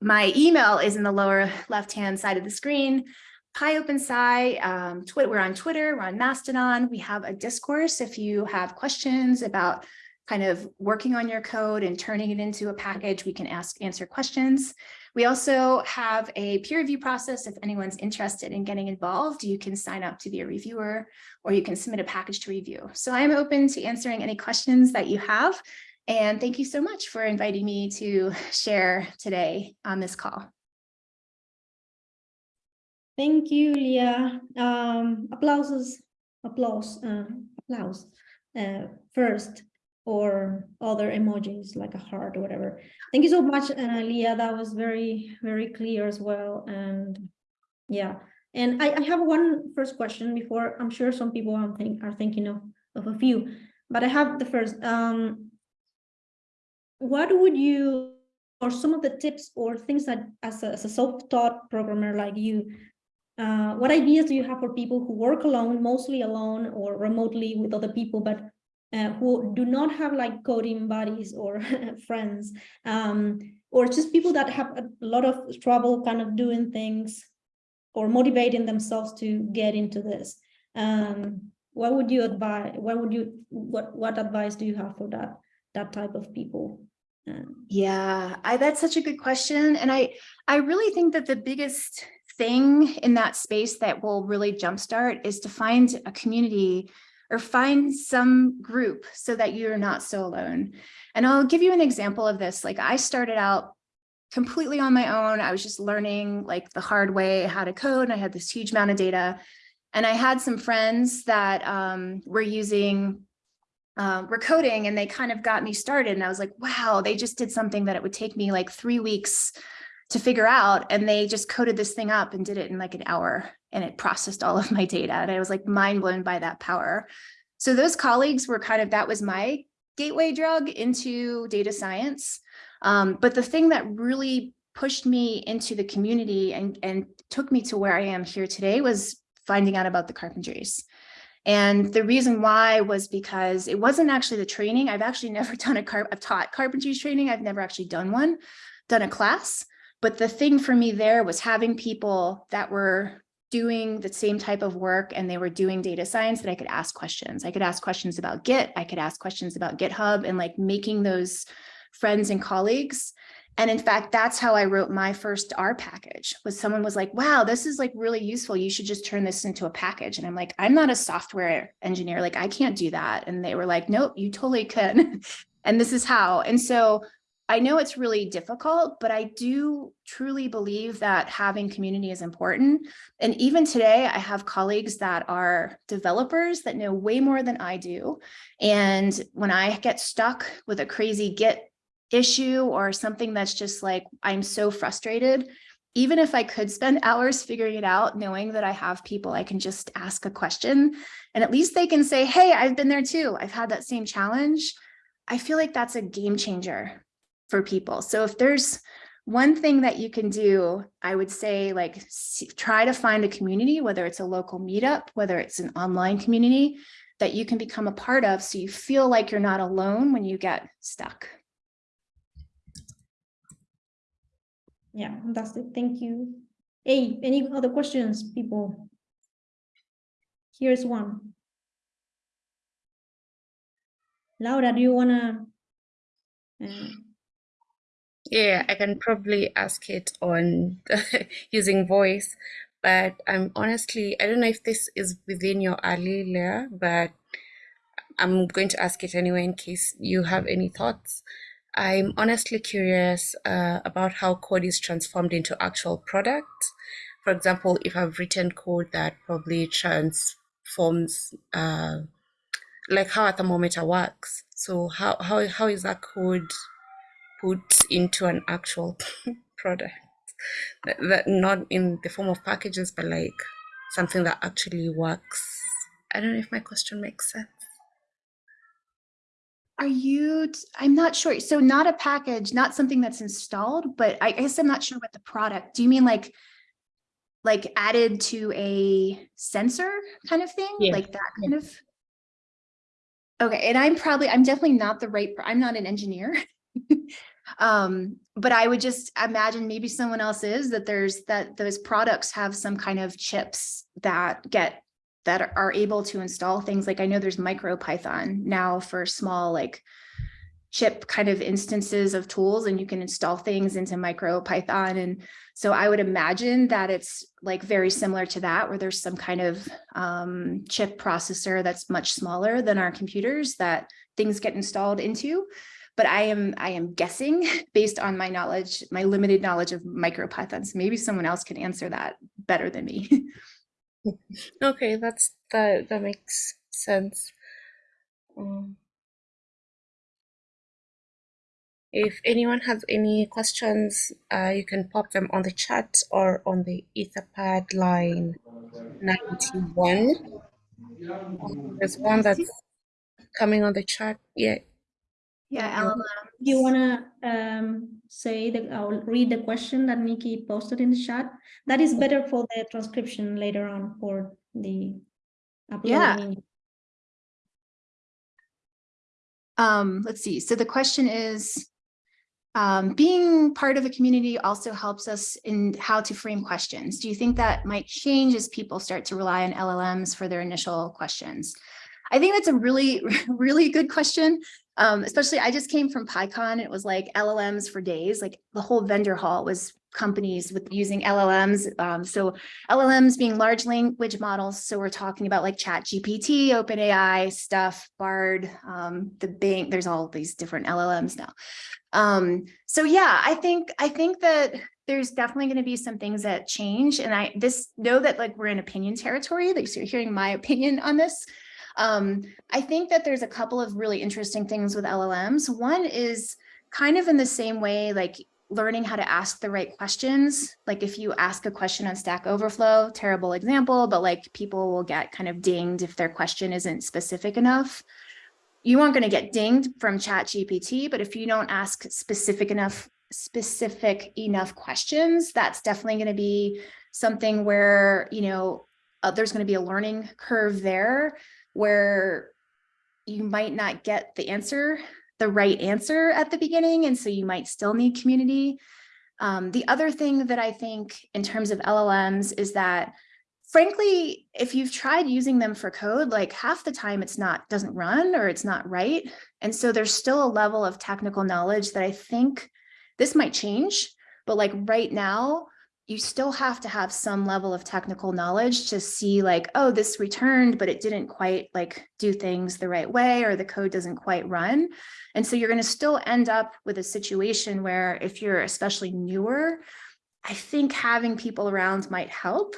my email is in the lower left-hand side of the screen. PyOpenSci, um, Twitter, we're on Twitter, we're on Mastodon. We have a discourse if you have questions about kind of working on your code and turning it into a package, we can ask answer questions. We also have a peer review process. If anyone's interested in getting involved, you can sign up to be a reviewer or you can submit a package to review. So I'm open to answering any questions that you have. And thank you so much for inviting me to share today on this call. Thank you, Leah. Um, applauses, applause, uh, applause uh, first, or other emojis like a heart or whatever. Thank you so much, uh, Leah. That was very, very clear as well. And yeah, and I, I have one first question before I'm sure some people are, think, are thinking of, of a few, but I have the first. Um, what would you, or some of the tips or things that as a, as a self-taught programmer like you, uh, what ideas do you have for people who work alone, mostly alone or remotely with other people, but uh, who do not have like coding buddies or friends, um, or just people that have a lot of trouble kind of doing things or motivating themselves to get into this? Um, what would you advise? What would you what what advice do you have for that that type of people? Um, yeah, I, that's such a good question, and I I really think that the biggest thing in that space that will really jumpstart is to find a community or find some group so that you're not so alone. And I'll give you an example of this. Like I started out completely on my own. I was just learning like the hard way how to code. And I had this huge amount of data. And I had some friends that um, were using were coding and they kind of got me started. And I was like, wow, they just did something that it would take me like three weeks to figure out. And they just coded this thing up and did it in like an hour and it processed all of my data. And I was like mind blown by that power. So those colleagues were kind of, that was my gateway drug into data science. Um, but the thing that really pushed me into the community and, and took me to where I am here today was finding out about the carpentries. And the reason why was because it wasn't actually the training. I've actually never done a car, I've taught carpentry training. I've never actually done one, done a class. But the thing for me there was having people that were doing the same type of work and they were doing data science that I could ask questions. I could ask questions about Git. I could ask questions about GitHub and like making those friends and colleagues. And in fact, that's how I wrote my first R package was someone was like, wow, this is like really useful. You should just turn this into a package. And I'm like, I'm not a software engineer. Like I can't do that. And they were like, nope, you totally could. and this is how. And so I know it's really difficult, but I do truly believe that having community is important. And even today, I have colleagues that are developers that know way more than I do. And when I get stuck with a crazy Git issue or something that's just like, I'm so frustrated, even if I could spend hours figuring it out, knowing that I have people I can just ask a question and at least they can say, hey, I've been there too. I've had that same challenge. I feel like that's a game changer for people. So if there's one thing that you can do, I would say like try to find a community, whether it's a local meetup, whether it's an online community that you can become a part of so you feel like you're not alone when you get stuck. Yeah, that's it. Thank you. Hey, any other questions, people? Here's one. Laura, do you wanna? Uh, Yeah, I can probably ask it on using voice, but I'm honestly, I don't know if this is within your alley, layer, but I'm going to ask it anyway in case you have any thoughts. I'm honestly curious uh, about how code is transformed into actual product. For example, if I've written code that probably transforms, uh, like how a thermometer works. So how, how, how is that code put into an actual product? That, that not in the form of packages, but like something that actually works. I don't know if my question makes sense. Are you, I'm not sure. So not a package, not something that's installed, but I guess I'm not sure what the product, do you mean like, like added to a sensor kind of thing? Yeah, Like that kind of? Okay, and I'm probably, I'm definitely not the right, I'm not an engineer. Um, but I would just imagine maybe someone else is that there's that those products have some kind of chips that get that are- able to install things like I know there's MicroPython now for small like chip kind of instances of tools and you can install things into MicroPython. And so I would imagine that it's like very similar to that where there's some kind of um, chip processor that's much smaller than our computers that things get installed into. But I am I am guessing based on my knowledge, my limited knowledge of MicroPython. So maybe someone else can answer that better than me. Okay, that's that that makes sense. Um, if anyone has any questions, uh, you can pop them on the chat or on the Etherpad line 91. Um, There's one that's coming on the chat. Yeah, yeah, LLM. Do you wanna um say that I'll read the question that Nikki posted in the chat? That is better for the transcription later on for the Yeah. uploading. Um, let's see. So the question is, um, being part of a community also helps us in how to frame questions. Do you think that might change as people start to rely on LLMs for their initial questions? I think that's a really, really good question. Um, especially I just came from PyCon. It was like LLMs for days, like the whole vendor hall was companies with using LLMs. Um, so LLMs being large language models. So we're talking about like Chat GPT, OpenAI stuff, Bard, um, the Bing, there's all these different LLMs now. Um, so yeah, I think, I think that there's definitely going to be some things that change. And I this know that like we're in opinion territory, like so you're hearing my opinion on this. Um, I think that there's a couple of really interesting things with LLMs. One is kind of in the same way, like learning how to ask the right questions. Like if you ask a question on Stack Overflow, terrible example, but like people will get kind of dinged if their question isn't specific enough. You aren't going to get dinged from Chat GPT, but if you don't ask specific enough specific enough questions, that's definitely going to be something where, you know, uh, there's going to be a learning curve there where you might not get the answer, the right answer at the beginning. And so you might still need community. Um, the other thing that I think in terms of LLMs is that frankly, if you've tried using them for code, like half the time it's not doesn't run or it's not right. And so there's still a level of technical knowledge that I think this might change, but like right now, you still have to have some level of technical knowledge to see like, oh, this returned, but it didn't quite like do things the right way or the code doesn't quite run. And so you're going to still end up with a situation where if you're especially newer, I think having people around might help.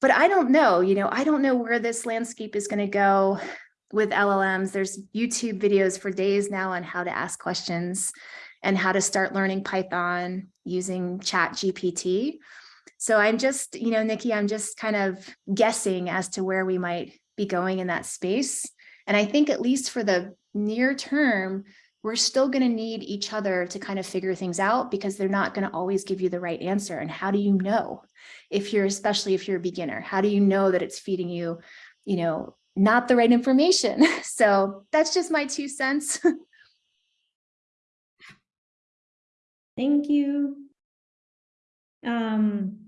But I don't know, you know, I don't know where this landscape is going to go with LLMs. There's YouTube videos for days now on how to ask questions and how to start learning Python using chat GPT. So I'm just, you know, Nikki, I'm just kind of guessing as to where we might be going in that space. And I think at least for the near term, we're still going to need each other to kind of figure things out because they're not going to always give you the right answer. And how do you know if you're, especially if you're a beginner, how do you know that it's feeding you, you know, not the right information? So that's just my two cents. Thank you. Um,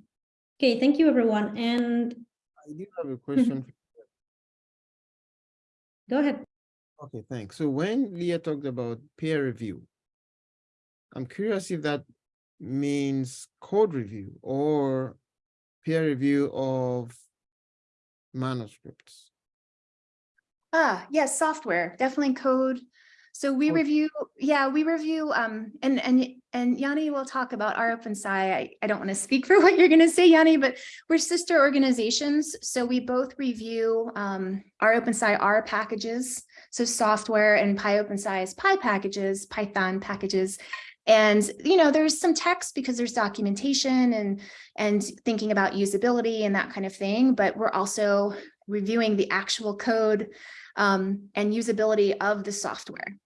okay, thank you, everyone. And I do have a question. go ahead. Okay, thanks. So when Leah talked about peer review, I'm curious if that means code review or peer review of manuscripts. Ah, yes, software, definitely code. So we Okay. review, yeah, we review, um, and, and, and Yanni will talk about rOpenSci. I, I don't want to speak for what you're going to say, Yanni, but we're sister organizations. So we both review, um, rOpenSci R packages. So software and PyOpenSci is Py packages, Python packages. And, you know, there's some text because there's documentation and, and thinking about usability and that kind of thing, but we're also reviewing the actual code um, and usability of the software.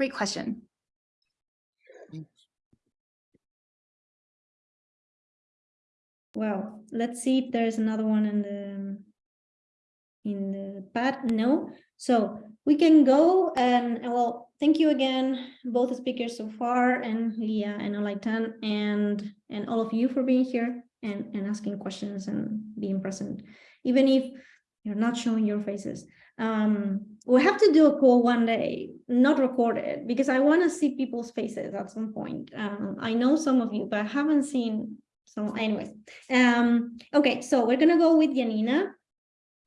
Great question. Well, let's see if there's another one in the in the pad. No, so we can go and well, thank you again, both the speakers so far, and Leah and Olaitan, and and all of you for being here and and asking questions and being present, even if you're not showing your faces. Um, we have to do a call one day, not recorded, because I want to see people's faces at some point. Um, I know some of you, but I haven't seen so anyways, um, okay, so we're gonna go with Yanina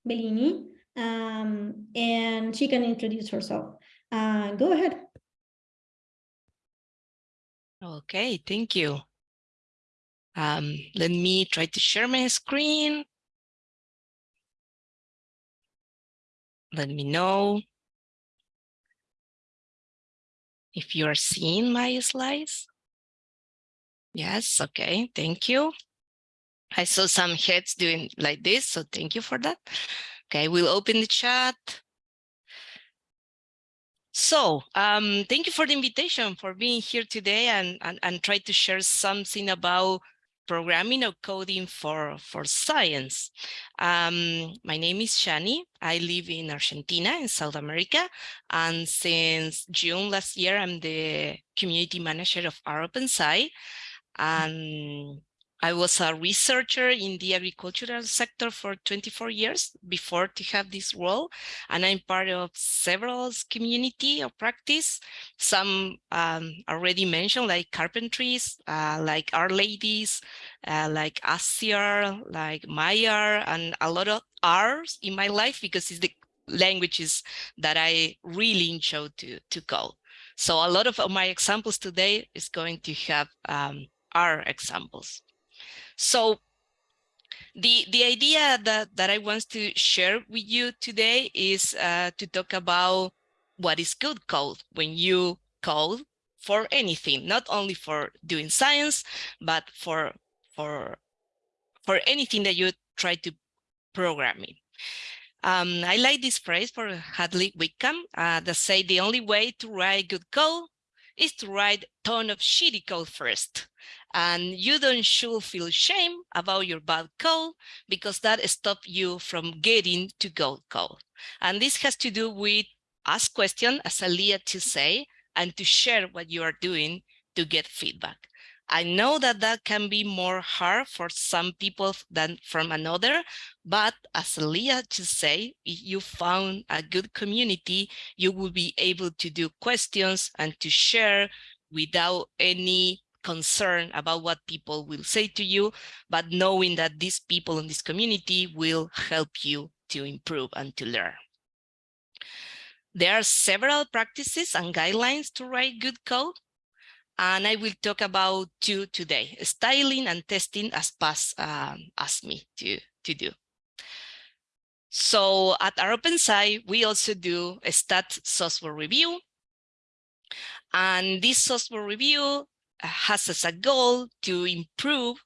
Bellini, um, and she can introduce herself. Uh, go ahead. Okay, thank you. Um, let me try to share my screen. Let me know if you are seeing my slides. Yes, okay, thank you. I saw some heads doing like this, so thank you for that. Okay, we'll open the chat. So um, thank you for the invitation for being here today and, and, and try to share something about programming or coding for, for science. Um, my name is Shani. I live in Argentina in South America. And since June last year, I'm the community manager of OpenSci. And I was a researcher in the agricultural sector for 24 years before to have this role, and I'm part of several community of practice. Some um, already mentioned, like carpentries, uh, like R-Ladies, uh, like ASCIR, like Maya, and a lot of R's in my life because it's the languages that I really enjoy to, to code. So a lot of my examples today is going to have um, our examples. So the, the idea that, that I want to share with you today is uh, to talk about what is good code when you code for anything, not only for doing science, but for, for, for anything that you try to programming. Um, I like this phrase for Hadley Wickham uh, that say the only way to write good code is to write ton of shitty code first. And you don't should feel shame about your bad code because that stops you from getting to good code. And this has to do with ask question, as Alia to say, and to share what you are doing to get feedback. I know that that can be more hard for some people than from another, but as Leah just say, if you found a good community, you will be able to do questions and to share without any concern about what people will say to you, but knowing that these people in this community will help you to improve and to learn. There are several practices and guidelines to write good code. And I will talk about two today, styling and testing as Paz um, asked me to, to do. So at rOpenSci, we also do a stat software review. And this software review has as a goal to improve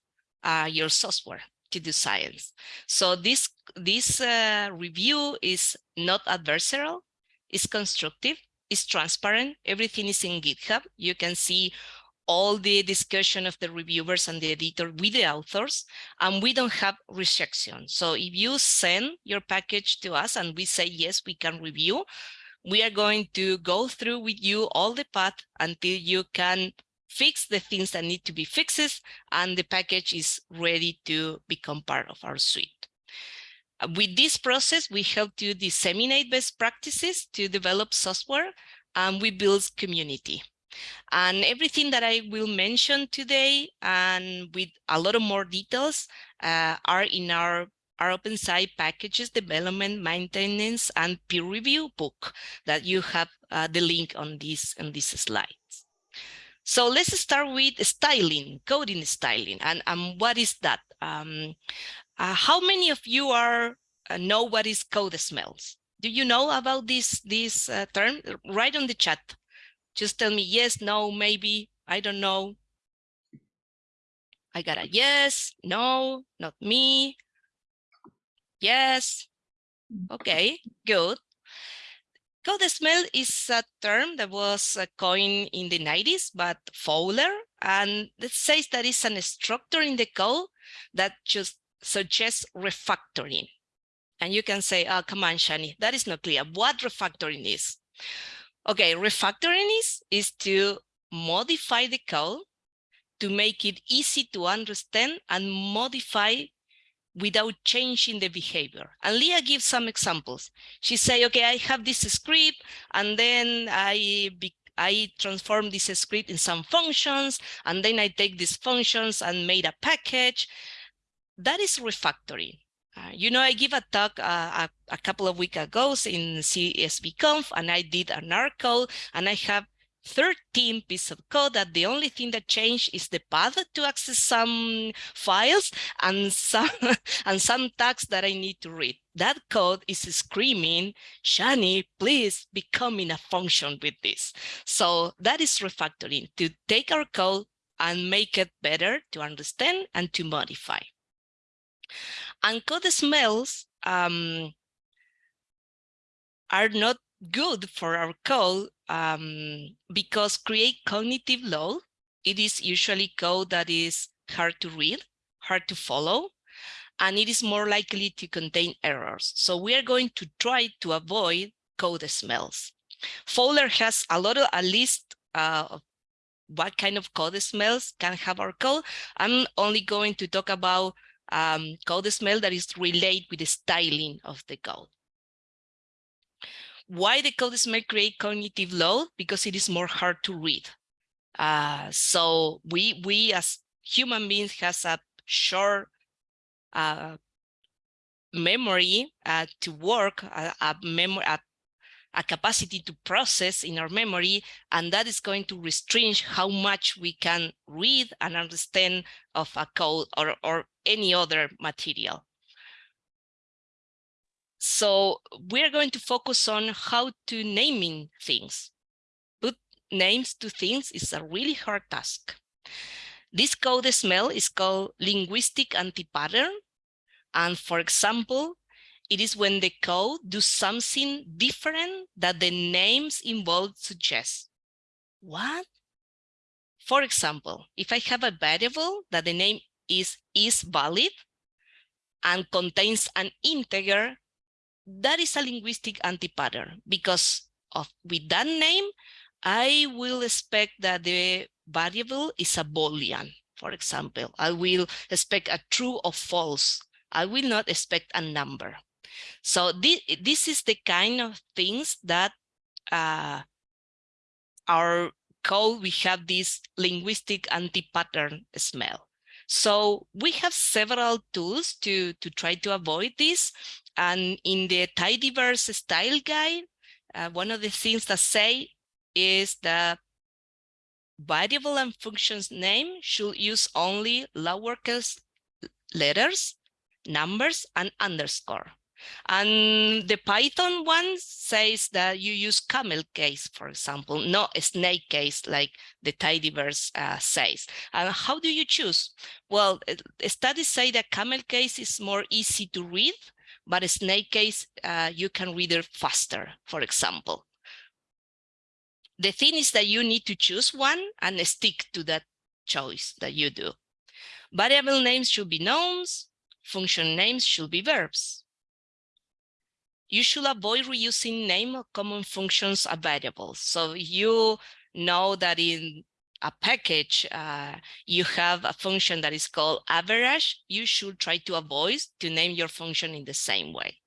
uh, your software to do science. So this, this uh, review is not adversarial, it's constructive, is transparent. Everything is in GitHub. You can see all the discussion of the reviewers and the editor with the authors, and we don't have rejection. So if you send your package to us and we say, yes, we can review, we are going to go through with you all the path until you can fix the things that need to be fixed and the package is ready to become part of our suite. Uh, with this process, we help to disseminate best practices to develop software and we build community. And everything that I will mention today and with a lot of more details uh, are in our, rOpenSci packages development, maintenance, and peer review book that you have uh, the link on this on these slides. So let's start with styling, coding styling, and, and what is that? Um, uh, how many of you are uh, know what is code smells? Do you know about this this uh, term? Write on the chat. Just tell me yes, no, maybe. I don't know. I got a yes, no, not me. Yes. Okay, good. Code smell is a term that was uh, coined in the 90s, but Fowler, and it says that it's a structure in the code that just suggests refactoring. And you can say, oh, come on, Shani, that is not clear. What refactoring is? Okay, refactoring is, is to modify the code to make it easy to understand and modify without changing the behavior. And Leah gives some examples. She say, okay, I have this script and then I I transform this script in some functions, and then I take these functions and made a package, that is refactoring. Uh, you know, I give a talk uh, a, a, couple of weeks ago in CSVConf, and I did an article, and I have 13 piece of code that the only thing that changed is the path to access some files and some and some tags that I need to read. That code is screaming, Shani, please become in a function with this. So that is refactoring, to take our code and make it better to understand and to modify. And code smells um, are not good for our code um, because create cognitive load. It is usually code that is hard to read, hard to follow, and it is more likely to contain errors. So we are going to try to avoid code smells. Fowler has a lot of a list uh, of what kind of code smells can have our code. I'm only going to talk about um, code smell that is related with the styling of the code. Why the code smell create cognitive load? Because it is more hard to read. Uh, so we we as human beings has a short uh, memory uh, to work, a, a memory, a, a capacity to process in our memory, and that is going to restrict how much we can read and understand of a code or, or any other material. So we're going to focus on how to naming things. Put names to things is a really hard task. This code smell is called linguistic anti-pattern. And for example, it is when the code does something different that the names involved suggest. What? For example, if I have a variable that the name is is valid and contains an integer, that is a linguistic anti-pattern because of with that name, I will expect that the variable is a boolean. For example, I will expect a true or false. I will not expect a number. So this, this is the kind of things that uh, our code, we have this linguistic anti-pattern smell. So we have several tools to, to try to avoid this. And in the tidyverse style guide, uh, one of the things that say is that variable and functions name should use only lowercase letters, numbers, and underscore. And the Python one says that you use camel case, for example, not snake case like the tidyverse uh, says. And how do you choose? Well, studies say that camel case is more easy to read, but snake case, uh, you can read it faster, for example. The thing is that you need to choose one and stick to that choice that you do. Variable names should be nouns, function names should be verbs. You should avoid reusing name of common functions of variables. So you know that in a package, uh, you have a function that is called average, you should try to avoid to name your function in the same way.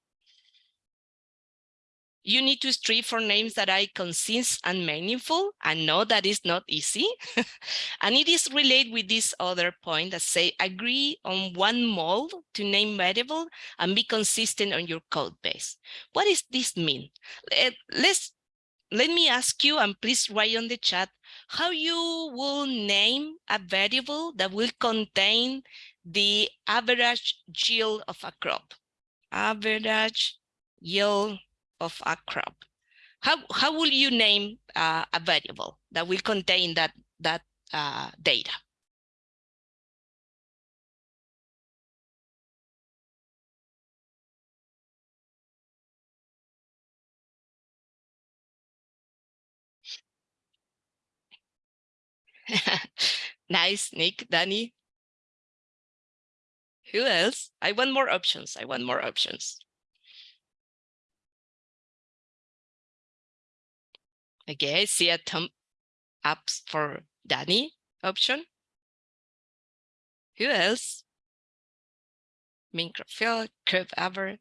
You need to strive for names that are concise and meaningful. I know that is not easy. and it is related with this other point that say agree on one mold to name variable and be consistent on your code base. What does this mean? Let's let me ask you, and please write on the chat, how you will name a variable that will contain the average yield of a crop. Average yield of a crop. How, how will you name uh, a variable that will contain that, that uh, data? nice, Nick, Danny. Who else? I want more options. I want more options. Okay, see a thumb up for Danny option. Who else? Minecraft curve ever.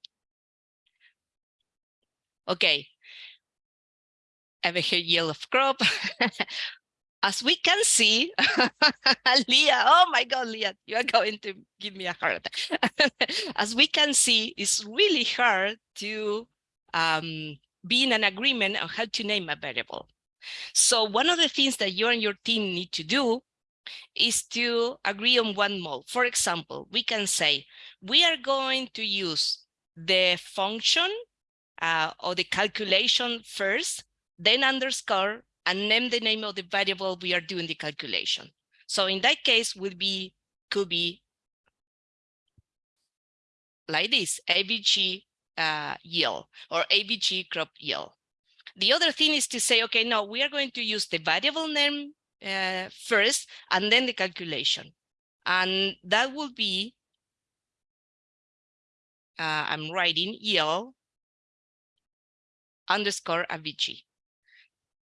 Okay. Ever hear yellow crop? As we can see, Leah, oh my God, Leah, you are going to give me a heart attack. As we can see, it's really hard to um, be in an agreement on how to name a variable. So one of the things that you and your team need to do is to agree on one mode. For example, we can say, we are going to use the function uh, or the calculation first, then underscore, and name the name of the variable we are doing the calculation. So in that case would be, could be like this, AVG uh, yield or AVG crop yield. The other thing is to say, okay, no, we are going to use the variable name uh, first and then the calculation. And that will be, uh, I'm writing yield underscore AVG,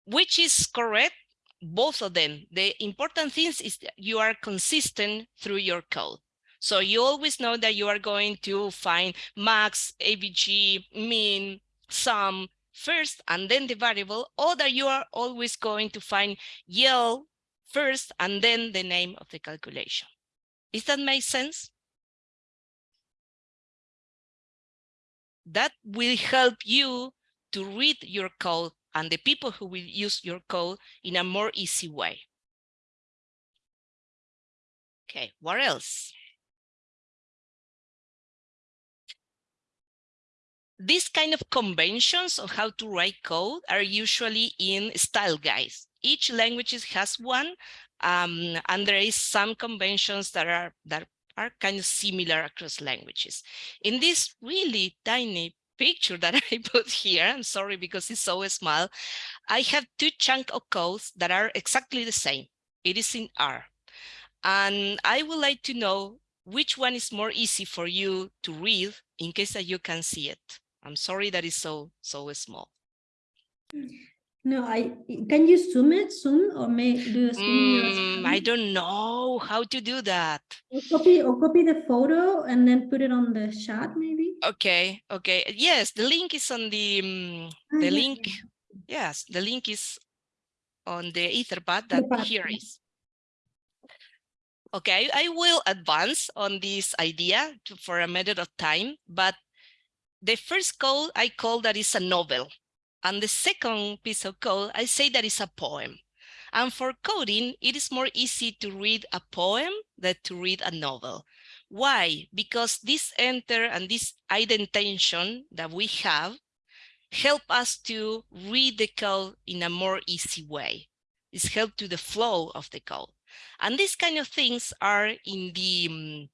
which is correct, both of them. The important thing is that you are consistent through your code. So you always know that you are going to find max, AVG, mean, sum first, and then the variable, or that you are always going to find yield first, and then the name of the calculation. Does that make sense? That will help you to read your code and the people who will use your code in a more easy way. Okay, what else? These kind of conventions on how to write code are usually in style guides. Each language has one, um, and there is some conventions that are that are kind of similar across languages. In this really tiny picture that I put here, I'm sorry because it's so small, I have two chunk of codes that are exactly the same. It is in R. And I would like to know which one is more easy for you to read in case that you can see it. I'm sorry that it's so, so small. No, I, can you zoom it, soon or may, do zoom Mm, I don't know how to do that. Or Copy, or copy the photo and then put it on the chat, maybe? Okay, okay. Yes, the link is on the, um, the link. Yes, the link is on the Etherpad that pad, here is. Okay, I will advance on this idea to, for a matter of time, but the first code I call that is a novel. And the second piece of code, I say that is a poem. And for coding, it is more easy to read a poem than to read a novel. Why? Because this enter and this indentation that we have help us to read the code in a more easy way. It's help to the flow of the code. And these kind of things are in the um,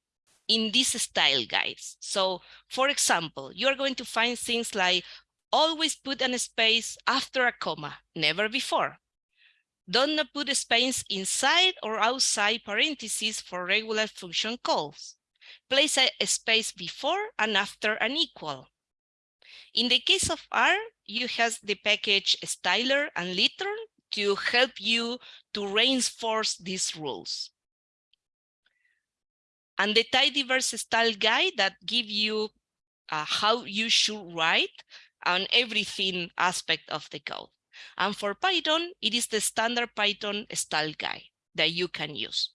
in these style guides. So for example, you're going to find things like always put an space after a comma, never before. Don't put a space inside or outside parentheses for regular function calls. Place a, a space before and after an equal. In the case of R, you have the package styler and lintr to help you to reinforce these rules. And the tidyverse style guide that give you uh, how you should write on everything aspect of the code. And for Python, it is the standard Python style guide that you can use.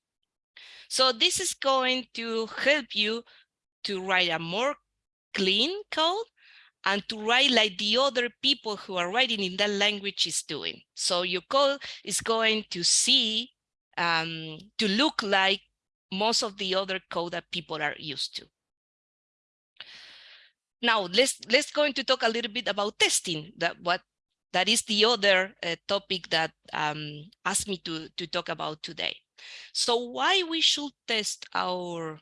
So this is going to help you to write a more clean code and to write like the other people who are writing in that language is doing. So your code is going to see, um, to look like most of the other code that people are used to. Now let's let's going to talk a little bit about testing. That what that is the other uh, topic that um, asked me to to talk about today. So why we should test our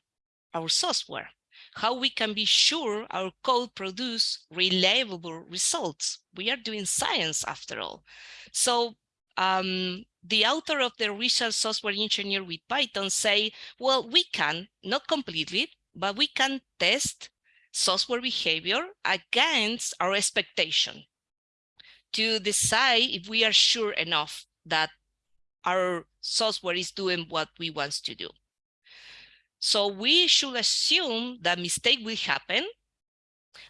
our software? How we can be sure our code produce reliable results? We are doing science after all. So um, the author of the Research Software Engineer with Python say, well, we can, not completely, but we can test software behavior against our expectation to decide if we are sure enough that our software is doing what we want to do. So we should assume that mistake will happen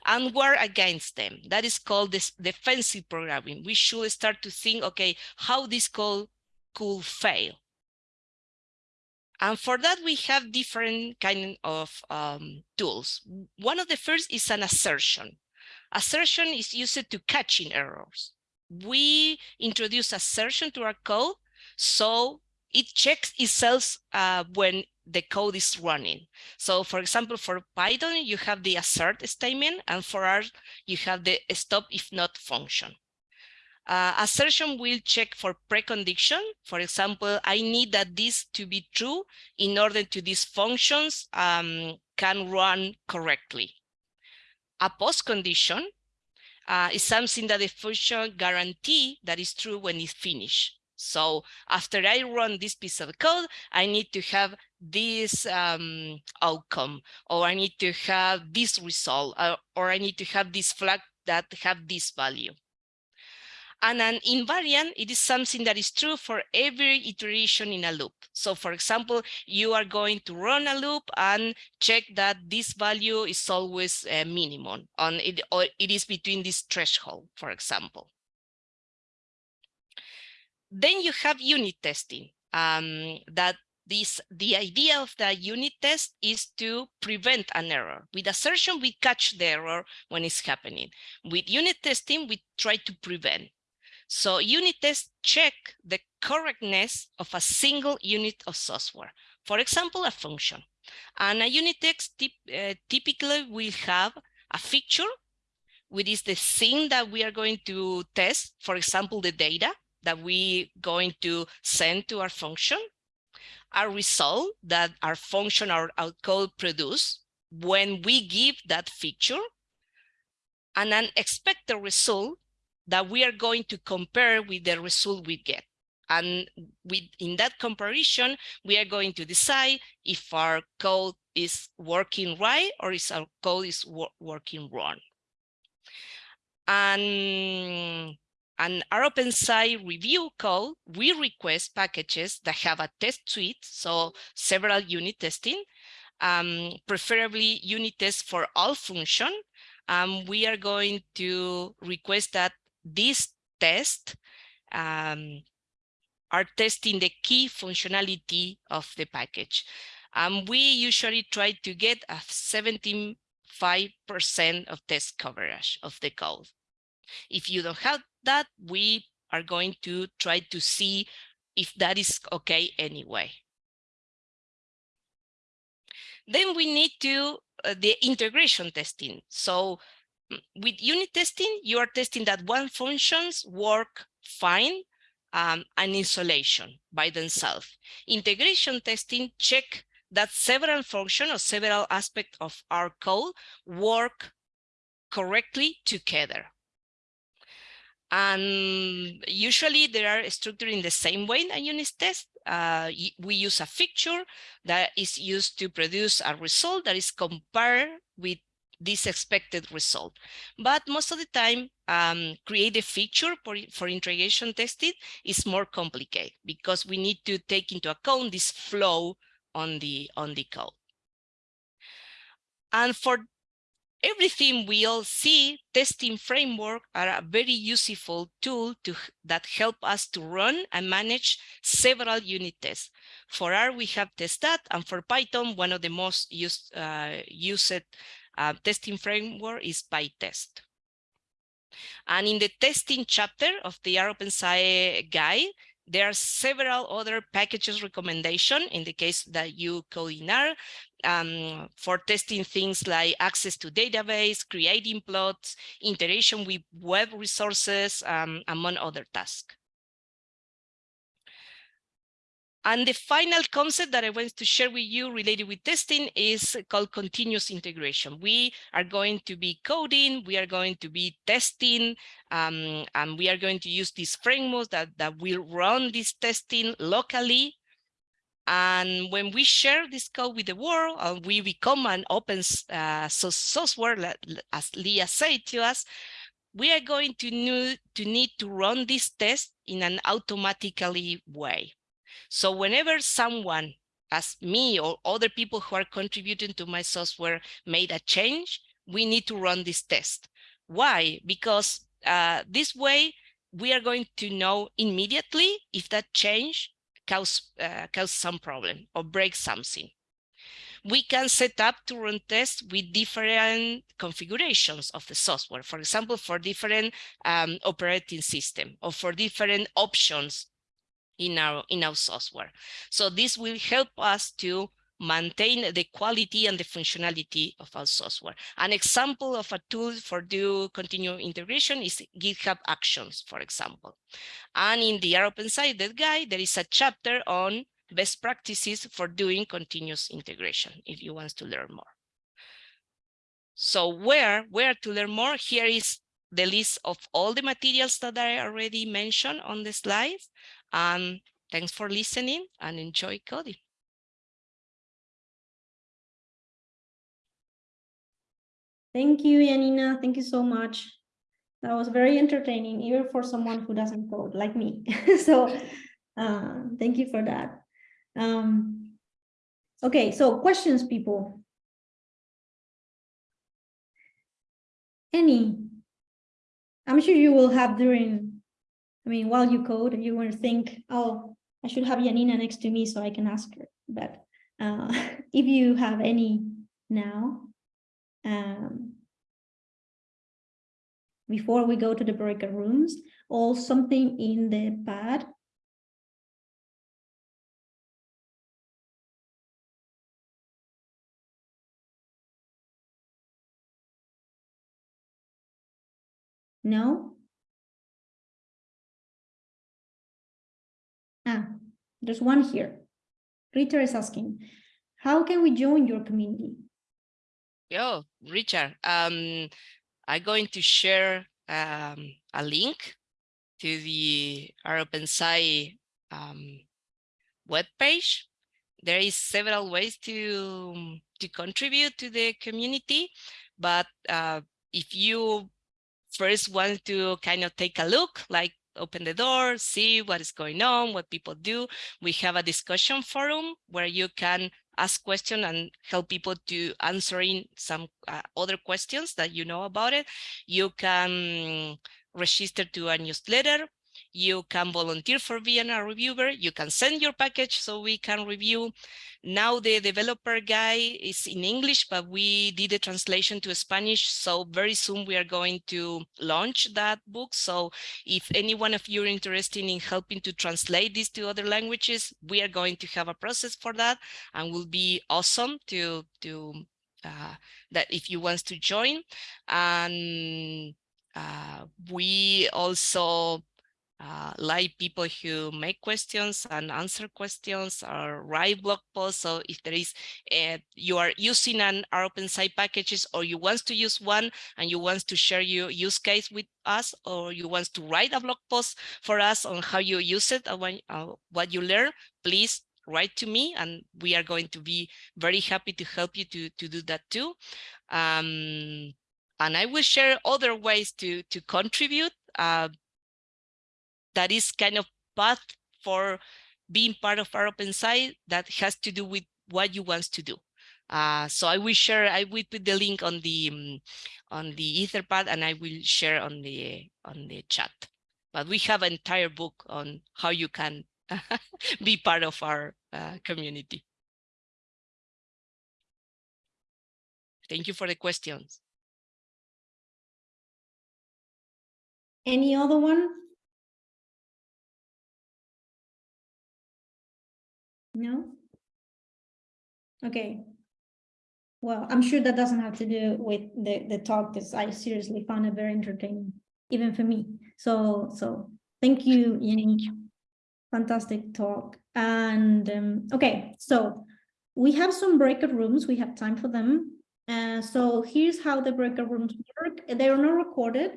and work against them. That is called this defensive programming. We should start to think, okay, how this code could fail. And for that, we have different kind of um, tools. One of the first is an assertion. Assertion is used to catching errors. We introduce assertion to our code, so it checks itself uh, when the code is running. So for example, for Python, you have the assert statement, and for R, you have the stopifnot function. Uh, assertion will check for precondition. For example, I need that this to be true in order to these functions um, can run correctly. A post condition uh, is something that the function guarantee that is true when it's finished. So after I run this piece of code, I need to have this um, outcome, or I need to have this result, uh, or I need to have this flag that have this value. And an invariant, it is something that is true for every iteration in a loop. So for example, you are going to run a loop and check that this value is always a minimum on it, or it is between this threshold, for example. Then you have unit testing um, that this the idea of the unit test is to prevent an error. With assertion, we catch the error when it's happening. With unit testing, we try to prevent. So unit tests check the correctness of a single unit of software. For example, a function. And a unit test uh, typically will have a feature, which is the thing that we are going to test. For example, the data that we going to send to our function a result that our function or our code produce when we give that feature and an expected result that we are going to compare with the result we get. And with, in that comparison, we are going to decide if our code is working right or if our code is wor working wrong. And and rOpenSci review code, we request packages that have a test suite, so several unit testing, um, preferably unit tests for all function. Um, we are going to request that this tests um, are testing the key functionality of the package. Um, we usually try to get a 75% of test coverage of the code. If you don't have that, we are going to try to see if that is okay anyway. Then we need to uh, the integration testing. So with unit testing, you are testing that one functions work fine um, and isolation by themselves. Integration testing check that several functions or several aspects of our code work correctly together. And usually they are structured in the same way in a unit test. Uh, we use a feature that is used to produce a result that is compared with this expected result. But most of the time, um, create a feature for, for integration testing is more complicated because we need to take into account this flow on the on the code. And for everything we all see, testing framework are a very useful tool to, that help us to run and manage several unit tests. For R, we have testthat, and for Python, one of the most used, uh, used uh, testing framework is PyTest. And in the testing chapter of the OpenSci guide, there are several other packages recommendation in the case that you code in R um, for testing things like access to database, creating plots, integration with web resources, um, among other tasks. And the final concept that I want to share with you related with testing is called continuous integration. We are going to be coding, we are going to be testing, um, and we are going to use these frameworks that, that will run this testing locally. And when we share this code with the world, and we become an open uh, source software, as Leah said to us, we are going to need to, need to run this test in an automatically way. So whenever someone as me or other people who are contributing to my software made a change, we need to run this test. Why? Because uh, this way we are going to know immediately if that change cause, uh, cause some problem or break something. We can set up to run tests with different configurations of the software. For example, for different um, operating system or for different options in our in our software. So this will help us to maintain the quality and the functionality of our software. An example of a tool for do continuous integration is GitHub Actions, for example. And in the OpenSci guide, there is a chapter on best practices for doing continuous integration, if you want to learn more. So where, where to learn more? Here is the list of all the materials that I already mentioned on the slides. Um, thanks for listening and enjoy coding. Thank you, Yanina. Thank you so much. That was very entertaining, even for someone who doesn't code like me. so uh, thank you for that. Um, okay, so questions, people. Any? I'm sure you will have during I mean, while you code, you to think, oh, I should have Yanina next to me so I can ask her. but uh, if you have any now, um, before we go to the breakout rooms, or something in the pad. No? Ah, there's one here. Rita is asking, how can we join your community? Yo, Richard, um, I'm going to share um, a link to the OpenSci um, webpage. There is several ways to to contribute to the community, but uh, if you first want to kind of take a look, like open the door, see what is going on, what people do, we have a discussion forum where you can ask questions and help people to answering some uh, other questions that you know about it. You can register to a newsletter. You can volunteer for being a reviewer. You can send your package so we can review. Now the developer guy is in English, but we did a translation to Spanish. So very soon we are going to launch that book. So if any one of you are interested in helping to translate this to other languages, we are going to have a process for that and will be awesome to, to uh, that if you want to join. And uh, we also uh, like people who make questions and answer questions or write blog posts. So if there is, uh, you are using an rOpenSci packages or you want to use one and you want to share your use case with us or you want to write a blog post for us on how you use it and when, uh, what you learn, please write to me and we are going to be very happy to help you to, to do that too. Um, and I will share other ways to, to contribute. Uh, that is kind of path for being part of rOpenSci that has to do with what you want to do. Uh, so I will share, I will put the link on the um, on the Etherpad and I will share on the on the chat. But we have an entire book on how you can be part of our uh, community. Thank you for the questions. Any other one? No? Okay. Well, I'm sure that doesn't have to do with the, the talk because I seriously found it very entertaining, even for me. So, so thank you, Yanina. Fantastic talk. And um, okay, so we have some breakout rooms. We have time for them. Uh, so here's how the breakout rooms work. They are not recorded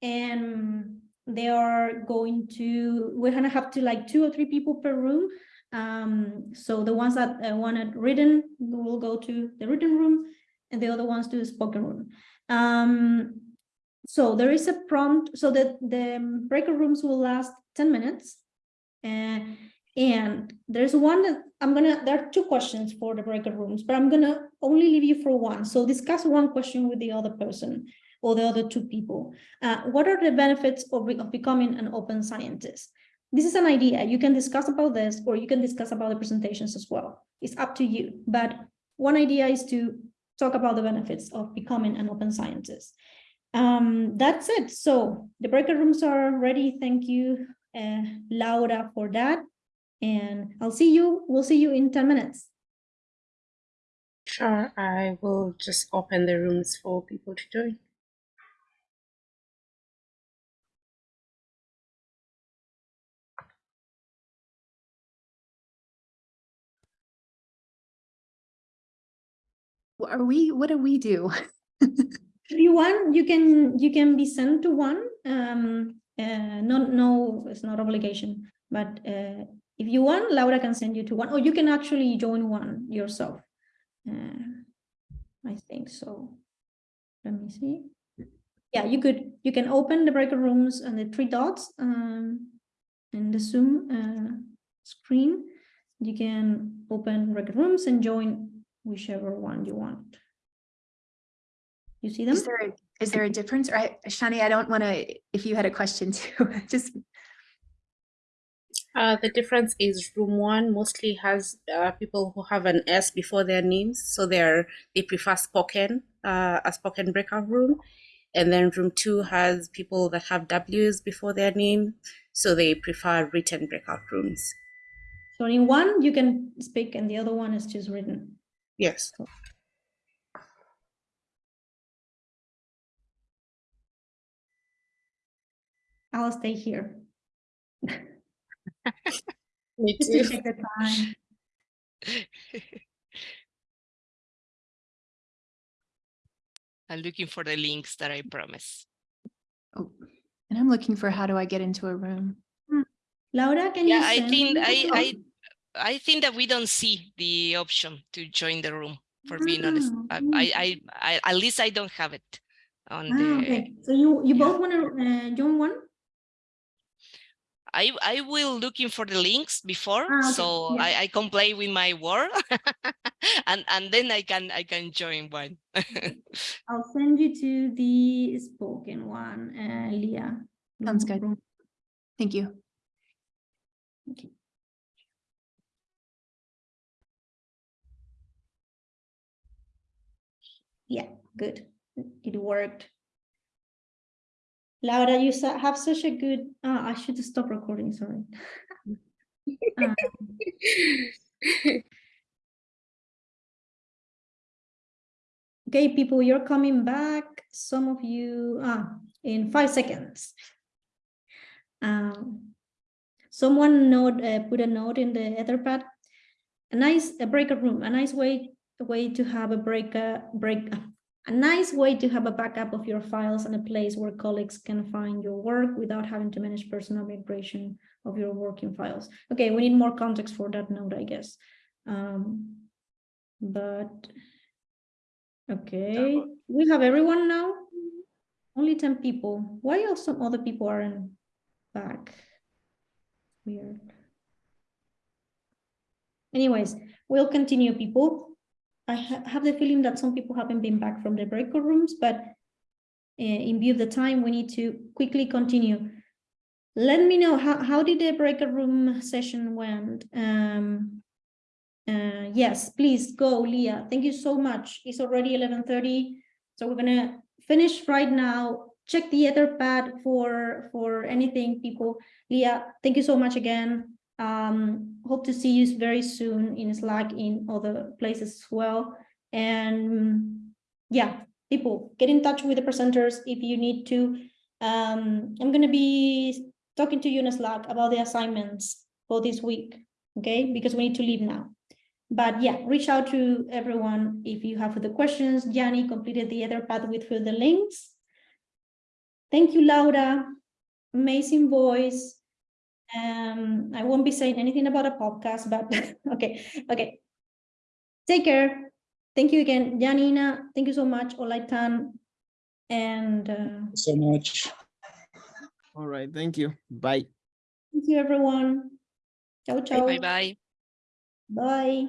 and they are going to, we're gonna have to like two or three people per room. Um, so the ones that uh, wanted written will go to the written room and the other ones to the spoken room. Um, so there is a prompt so that the breakout rooms will last 10 minutes. Uh, and there's one that I'm gonna, there are two questions for the breakout rooms, but I'm gonna only leave you for one. So discuss one question with the other person or the other two people. Uh, what are the benefits of, of becoming an open scientist? This is an idea. You can discuss about this or you can discuss about the presentations as well. It's up to you. But one idea is to talk about the benefits of becoming an open scientist. Um, that's it. So the breakout rooms are ready. Thank you, uh, Laura, for that. And I'll see you. We'll see you in 10 minutes. Sure, I will just open the rooms for people to join. Are we, what do we do? If you want, you can you can be sent to one. Um, uh, no, no, it's not obligation. But uh, if you want, Laura can send you to one, or you can actually join one yourself. Uh, I think so. Let me see. Yeah, you could. You can open the breakout rooms and the three dots um, in the Zoom uh, screen. You can open breakout rooms and join whichever one you want. You see them? Is there, a- is there a difference? Or I, Shani, I don't want to, if you had a question too, just, Uh, the difference is room one mostly has uh, people who have an S before their names, so they're they prefer spoken, uh, a spoken breakout room, and then room two has people that have W's before their name, so they prefer written breakout rooms. So in one, you can speak and the other one is just written. Yes. I'll stay here. Me Just to check the time. I'm looking for the links that I promise. Oh, and I'm looking for how do I get into a room? Hmm. Laura, can you Yeah, I think I, I, I think that we don't see the option to join the room, for being honest. Ah, I, I, I, I, at least I don't have it on Ah, the, okay. So you, you yeah. both want to uh, join one? I, I will looking for the links before, Ah, okay, so yeah. I, I can play with my word and, and then I can, I can join one. I'll send you to the spoken one, uh, Leah. Sounds Room- good. Thank you. Okay. Yeah, good. It worked. Laura, you have such a good, ah, I should stop recording, sorry. Um, Okay, people, you're coming back. Some of you, ah, in five seconds. Um, someone note, uh, put a note in the Etherpad. A nice, a breakout room, a nice way, way to have a break, uh, break, a nice way to have a backup of your files and a place where colleagues can find your work without having to manage personal migration of your working files. Okay, we need more context for that note, I guess. Um, but Okay, we have everyone now? Only 10 people. Why are some other people aren't back? Weird. Anyways, we'll continue, people. I ha- have the feeling that some people haven't been back from the breakout rooms, but uh, in view of the time, we need to quickly continue. Let me know, how, how did the breakout room session went? Um, uh, yes, please go, Leah. Thank you so much. It's already eleven thirty, so we're gonna finish right now. Check the Etherpad for for anything, people. Leah, thank you so much again. Um, hope to see you very soon in Slack in other places as well. And yeah, people, get in touch with the presenters if you need to. Um, I'm gonna be talking to you in Slack about the assignments for this week, okay? Because we need to leave now. But yeah, reach out to everyone if you have further questions. Yanina completed the Etherpad with further links. Thank you, Laura. Amazing voice. Um, I won't be saying anything about a podcast, but okay, okay. Take care. Thank you again, Yanina. Thank you so much, Olaitan. And uh, so much. All right, thank you. Bye. thank you, everyone. Ciao, ciao. Bye bye. Bye.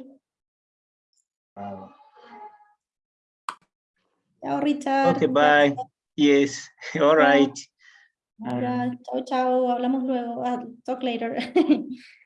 Wow. Ciao, Richard. Okay, bye. Yes, all right. Laura, chao, chao. Hablamos luego. Ah, Talk later.